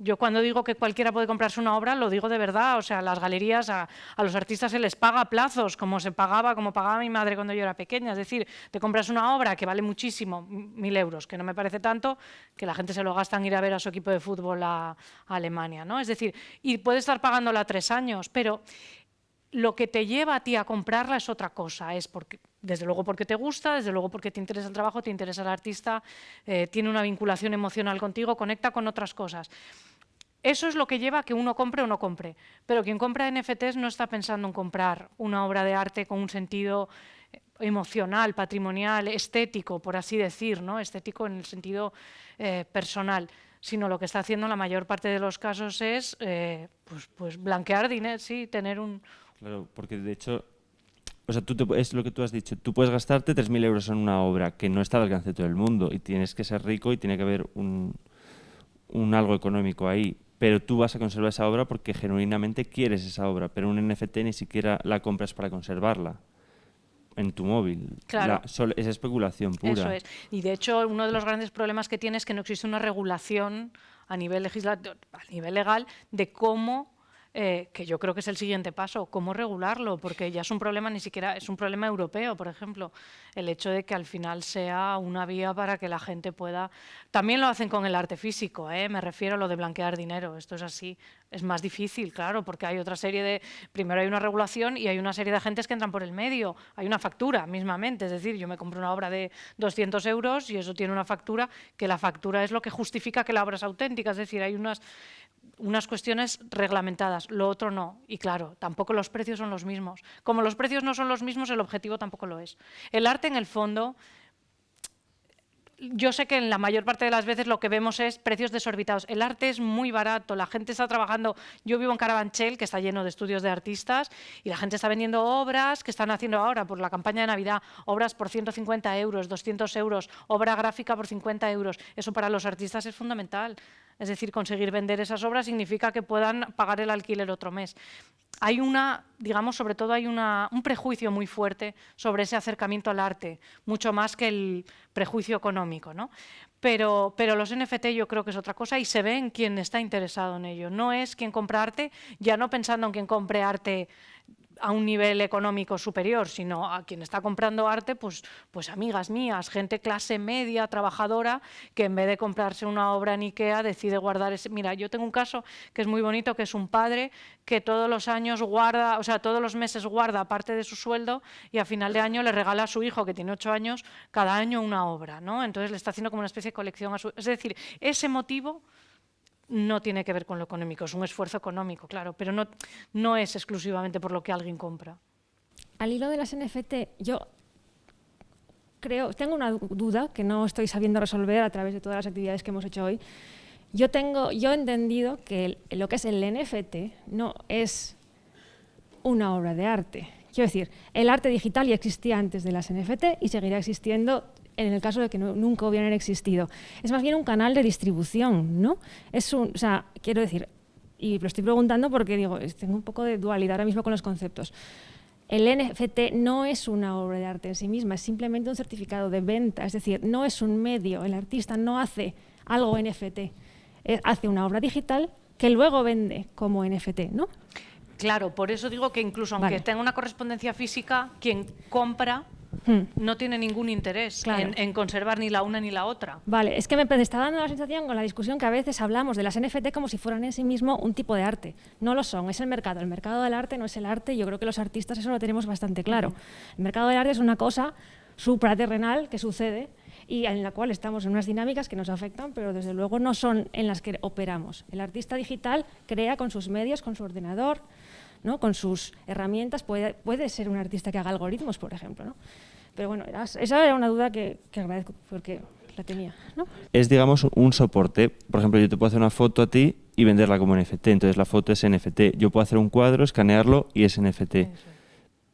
Yo cuando digo que cualquiera puede comprarse una obra, lo digo de verdad. O sea, las galerías, a, los artistas se les paga plazos, como se pagaba, como pagaba mi madre cuando yo era pequeña. Es decir, te compras una obra que vale muchísimo, mil euros, que no me parece tanto, que la gente se lo gasta en ir a ver a su equipo de fútbol a, Alemania. ¿no? Es decir, y puede estar pagándola tres años, pero lo que te lleva a ti a comprarla es otra cosa. Es porque, desde luego porque te gusta, desde luego porque te interesa el trabajo, te interesa el artista, eh, tiene una vinculación emocional contigo, conecta con otras cosas. Eso es lo que lleva a que uno compre o no compre. Pero quien compra NFTs no está pensando en comprar una obra de arte con un sentido eh, emocional, patrimonial, estético, por así decir, ¿no? estético en el sentido eh, personal, sino lo que está haciendo en la mayor parte de los casos es eh, pues, pues, blanquear dinero, sí, tener un... Claro, porque de hecho, o sea, tú es lo que tú has dicho, tú puedes gastarte 3.000 euros en una obra que no está al alcance de todo el mundo y tienes que ser rico y tiene que haber un, un algo económico ahí pero tú vas a conservar esa obra porque genuinamente quieres esa obra, pero un NFT ni siquiera la compras para conservarla en tu móvil. Claro. es especulación pura. Eso es. Y de hecho, uno de los grandes problemas que tiene es que no existe una regulación a nivel, legislativo, a nivel legal de cómo eh, que yo creo que es el siguiente paso, cómo regularlo, porque ya es un problema ni siquiera, es un problema europeo, por ejemplo, el hecho de que al final sea una vía para que la gente pueda... También lo hacen con el arte físico, ¿eh? me refiero a lo de blanquear dinero, esto es así, es más difícil, claro, porque hay otra serie de... Primero hay una regulación y hay una serie de agentes que entran por el medio, hay una factura mismamente, es decir, yo me compro una obra de 200 euros y eso tiene una factura, que la factura es lo que justifica que la obra es auténtica, es decir, hay unas unas cuestiones reglamentadas, lo otro no. Y claro, tampoco los precios son los mismos. Como los precios no son los mismos, el objetivo tampoco lo es. El arte, en el fondo, yo sé que en la mayor parte de las veces lo que vemos es precios desorbitados. El arte es muy barato, la gente está trabajando. Yo vivo en Carabanchel, que está lleno de estudios de artistas, y la gente está vendiendo obras que están haciendo ahora por la campaña de Navidad, obras por 150 euros, 200 euros, obra gráfica por 50 euros. Eso para los artistas es fundamental. Es decir, conseguir vender esas obras significa que puedan pagar el alquiler otro mes. Hay una, digamos, sobre todo hay una, un prejuicio muy fuerte sobre ese acercamiento al arte, mucho más que el prejuicio económico, ¿no? Pero, pero los NFT yo creo que es otra cosa y se ve en quien está interesado en ello. No es quien compra arte, ya no pensando en quien compre arte a un nivel económico superior, sino a quien está comprando arte, pues, pues amigas mías, gente clase media, trabajadora, que en vez de comprarse una obra en Ikea decide guardar ese... Mira, yo tengo un caso que es muy bonito, que es un padre que todos los años guarda, o sea, todos los meses guarda parte de su sueldo y a final de año le regala a su hijo, que tiene ocho años, cada año una obra, ¿no? Entonces le está haciendo como una especie de colección a su... Es decir, ese motivo no tiene que ver con lo económico, es un esfuerzo económico, claro, pero no, no es exclusivamente por lo que alguien compra. Al hilo de las NFT, yo creo, tengo una duda que no estoy sabiendo resolver a través de todas las actividades que hemos hecho hoy. Yo tengo, yo he entendido que lo que es el NFT no es una obra de arte. Quiero decir, el arte digital ya existía antes de las NFT y seguirá existiendo en el caso de que nunca hubieran existido. Es más bien un canal de distribución, ¿no? Es un, o sea, quiero decir, y lo estoy preguntando porque digo, tengo un poco de dualidad ahora mismo con los conceptos. El NFT no es una obra de arte en sí misma, es simplemente un certificado de venta, es decir, no es un medio, el artista no hace algo NFT, eh, hace una obra digital que luego vende como NFT, ¿no? Claro, por eso digo que incluso aunque tenga una correspondencia física, quien compra Hmm. no tiene ningún interés en, conservar ni la una ni la otra. Vale, es que me está dando la sensación con la discusión que a veces hablamos de las NFT como si fueran en sí mismo un tipo de arte. No lo son, es el mercado. El mercado del arte no es el arte, yo creo que los artistas eso lo tenemos bastante claro. El mercado del arte es una cosa supraterrenal que sucede y en la cual estamos en unas dinámicas que nos afectan, pero desde luego no son en las que operamos. El artista digital crea con sus medios, con su ordenador, ¿no? con sus herramientas, puede, puede ser un artista que haga algoritmos, por ejemplo. ¿no? Pero bueno, esa era una duda que, agradezco porque la tenía. ¿no? Es, digamos, un soporte. Por ejemplo, yo te puedo hacer una foto a ti y venderla como NFT. Entonces la foto es NFT. Yo puedo hacer un cuadro, escanearlo y es NFT.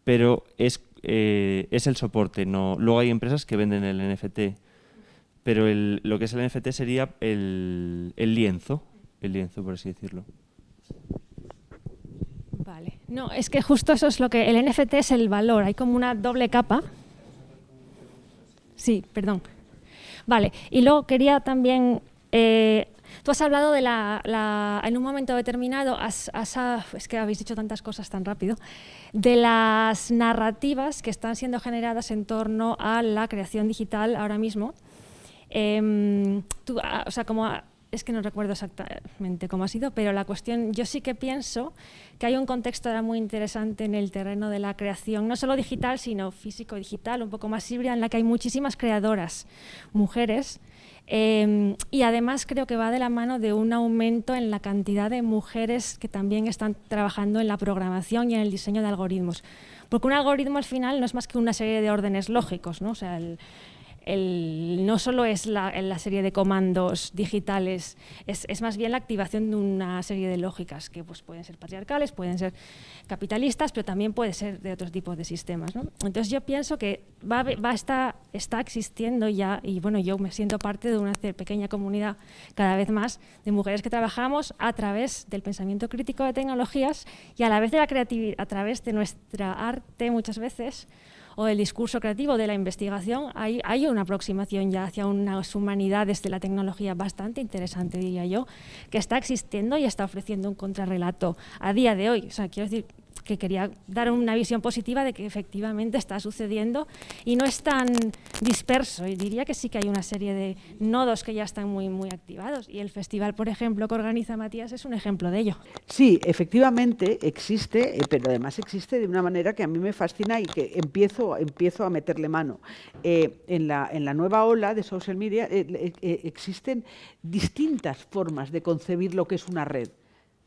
Pero es, eh, es el soporte. No, luego hay empresas que venden el NFT. Pero el, lo que es el NFT sería el, el lienzo. El lienzo, por así decirlo. Vale. No, es que justo eso es lo que... El NFT es el valor, hay como una doble capa. Sí, perdón. Vale, y luego quería también... Eh, Tú has hablado de la, en un momento determinado, has, es que habéis dicho tantas cosas tan rápido, de las narrativas que están siendo generadas en torno a la creación digital ahora mismo. Em, o sea, como es que no recuerdo exactamente cómo ha sido, pero la cuestión, yo sí que pienso que hay un contexto muy interesante en el terreno de la creación, no solo digital, sino físico-digital, un poco más híbrida, en la que hay muchísimas creadoras, mujeres, em, y además creo que va de la mano de un aumento en la cantidad de mujeres que también están trabajando en la programación y en el diseño de algoritmos. Porque un algoritmo al final no es más que una serie de órdenes lógicos, ¿no? O sea, el, no solo es la, serie de comandos digitales, es, más bien la activación de una serie de lógicas que pues, pueden ser patriarcales, pueden ser capitalistas, pero también puede ser de otros tipos de sistemas. Entonces yo pienso que va, va está, está existiendo ya, y bueno, yo me siento parte de una pequeña comunidad cada vez más de mujeres que trabajamos a través del pensamiento crítico de tecnologías y a la vez de la creatividad, a través de nuestra arte muchas veces, o del discurso creativo, de la investigación, hay, hay una aproximación ya hacia unas humanidades de la tecnología bastante interesante, diría yo, que está existiendo y está ofreciendo un contrarrelato a día de hoy. O sea, quiero decir, que quería dar una visión positiva de que efectivamente está sucediendo y no es tan disperso. Y diría que sí que hay una serie de nodos que ya están muy, muy activados. Y el festival, por ejemplo, que organiza Matías es un ejemplo de ello. Sí, efectivamente existe, eh, pero además existe de una manera que a mí me fascina y que empiezo, empiezo a meterle mano. Eh, en, la, en la nueva ola de social media eh, existen distintas formas de concebir lo que es una red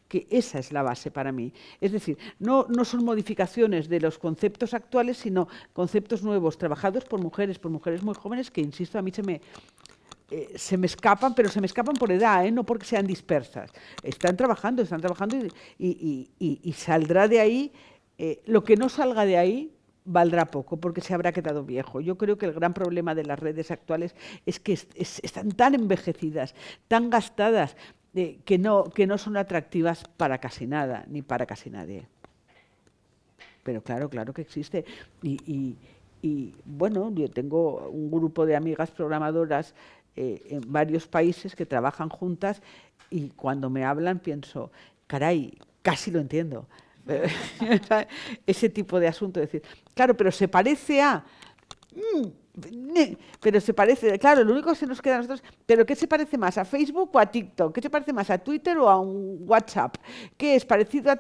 que esa es la base para mí. Es decir, no, no son modificaciones de los conceptos actuales, sino conceptos nuevos, trabajados por mujeres, por mujeres muy jóvenes, que, insisto, a mí se me, eh, se me escapan, pero se me escapan por edad, ¿eh? no porque sean dispersas. Están trabajando, están trabajando y, saldrá de ahí, eh, lo que no salga de ahí valdrá poco porque se habrá quedado viejo. Yo creo que el gran problema de las redes actuales es que están tan envejecidas, tan gastadas, que, no, que no son atractivas para casi nada, ni para casi nadie. Pero claro, claro que existe. Y, bueno, yo tengo un grupo de amigas programadoras eh, en varios países que trabajan juntas y cuando me hablan pienso, caray, casi lo entiendo. Ese tipo de asunto, decir, claro, pero se parece a... Mm, pero se parece, claro, lo único que se nos queda a nosotros, pero ¿qué se parece más a Facebook o a TikTok? ¿Qué se parece más a Twitter o a un WhatsApp? ¿Qué es parecido a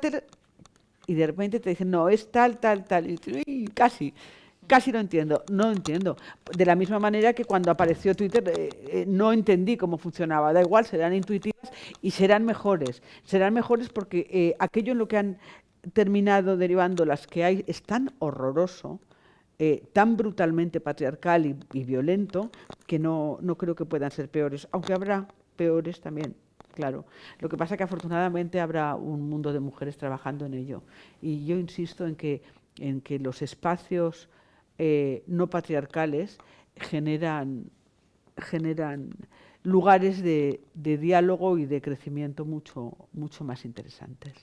Y de repente te dicen, no, es tal, tal, tal. Y casi, casi no entiendo, no entiendo. De la misma manera que cuando apareció Twitter eh, eh, no entendí cómo funcionaba. Da igual, serán intuitivas y serán mejores. Serán mejores porque eh, aquello en lo que han terminado derivando las que hay es tan horroroso eh, tan brutalmente patriarcal y, violento que no, no, creo que puedan ser peores, aunque habrá peores también, claro. Lo que pasa es que afortunadamente habrá un mundo de mujeres trabajando en ello. Y yo insisto en que, en que los espacios eh, no patriarcales generan, generan lugares de, de diálogo y de crecimiento mucho, mucho más interesantes.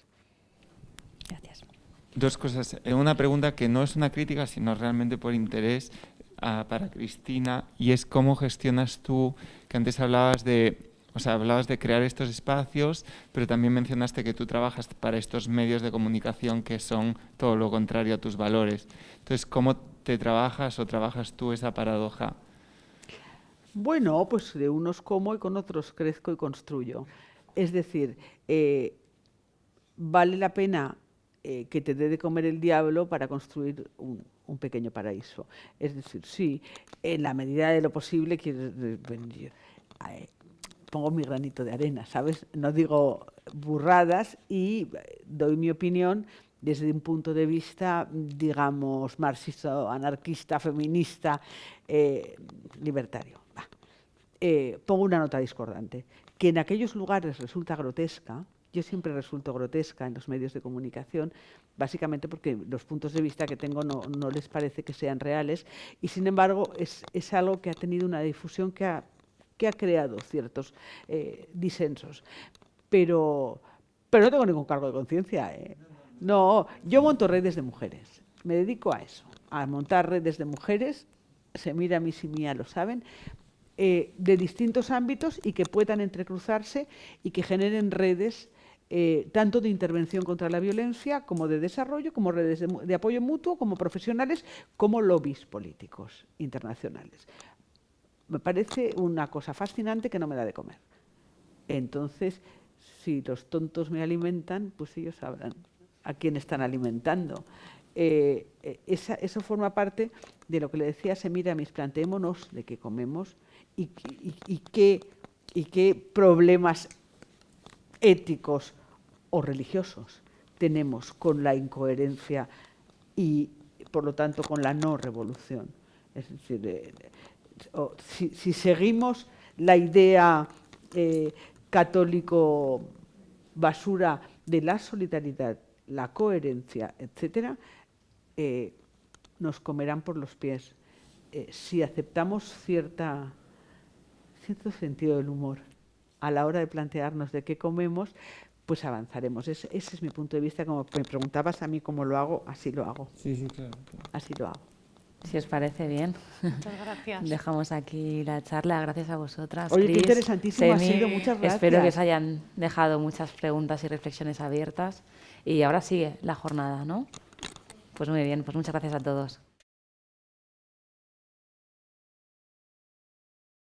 Gracias. Dos cosas. Eh, una pregunta que no es una crítica, sino realmente por interés ah, para Cristina, y es cómo gestionas tú, que antes hablabas de, o sea, hablabas de crear estos espacios, pero también mencionaste que tú trabajas para estos medios de comunicación que son todo lo contrario a tus valores. Entonces, ¿cómo te trabajas o trabajas tú esa paradoja? Bueno, pues de unos como y con otros crezco y construyo. Es decir, eh, vale la pena eh, que te dé de comer el diablo para construir un, pequeño paraíso. Es decir, sí, en la medida de lo posible, pongo mi granito de arena, ¿sabes? No digo burradas y doy mi opinión desde un punto de vista, digamos, marxista, anarquista, feminista, eh, libertario. Eh, pongo una nota discordante, que en aquellos lugares resulta grotesca, yo siempre resulto grotesca en los medios de comunicación, básicamente porque los puntos de vista que tengo no, les parece que sean reales y sin embargo es, algo que ha tenido una difusión que ha, que ha creado ciertos eh, disensos. Pero, pero no tengo ningún cargo de conciencia. ¿eh? No, yo monto redes de mujeres, me dedico a eso, a montar redes de mujeres, se mira a mí y mía lo saben, eh, de distintos ámbitos y que puedan entrecruzarse y que generen redes eh, tanto de intervención contra la violencia como de desarrollo, como redes de, apoyo mutuo, como profesionales, como lobbies políticos internacionales. Me parece una cosa fascinante que no me da de comer. Entonces, si los tontos me alimentan, pues ellos sabrán a quién están alimentando. Eh, eh, esa, eso forma parte de lo que le decía Semiramis, planteémonos de qué comemos y, qué, y qué problemas éticos o religiosos tenemos con la incoherencia y, por lo tanto, con la no revolución. Es decir, eh, si, seguimos la idea eh, católico basura de la solidaridad, la coherencia, etcétera, eh, nos comerán por los pies. Si aceptamos cierta, cierto sentido del humor a la hora de plantearnos de qué comemos, pues avanzaremos. Ese, ese, es mi punto de vista. Como me preguntabas a mí cómo lo hago, así lo hago. Sí, sí, claro. claro. Así lo hago. Si os parece bien. Muchas gracias. Dejamos aquí la charla. Gracias a vosotras. Oye, Chris, qué interesantísimo Semi. ha sido. Muchas gracias. Espero que os hayan dejado muchas preguntas y reflexiones abiertas. Y ahora sigue la jornada, ¿no? Pues muy bien, pues muchas gracias a todos.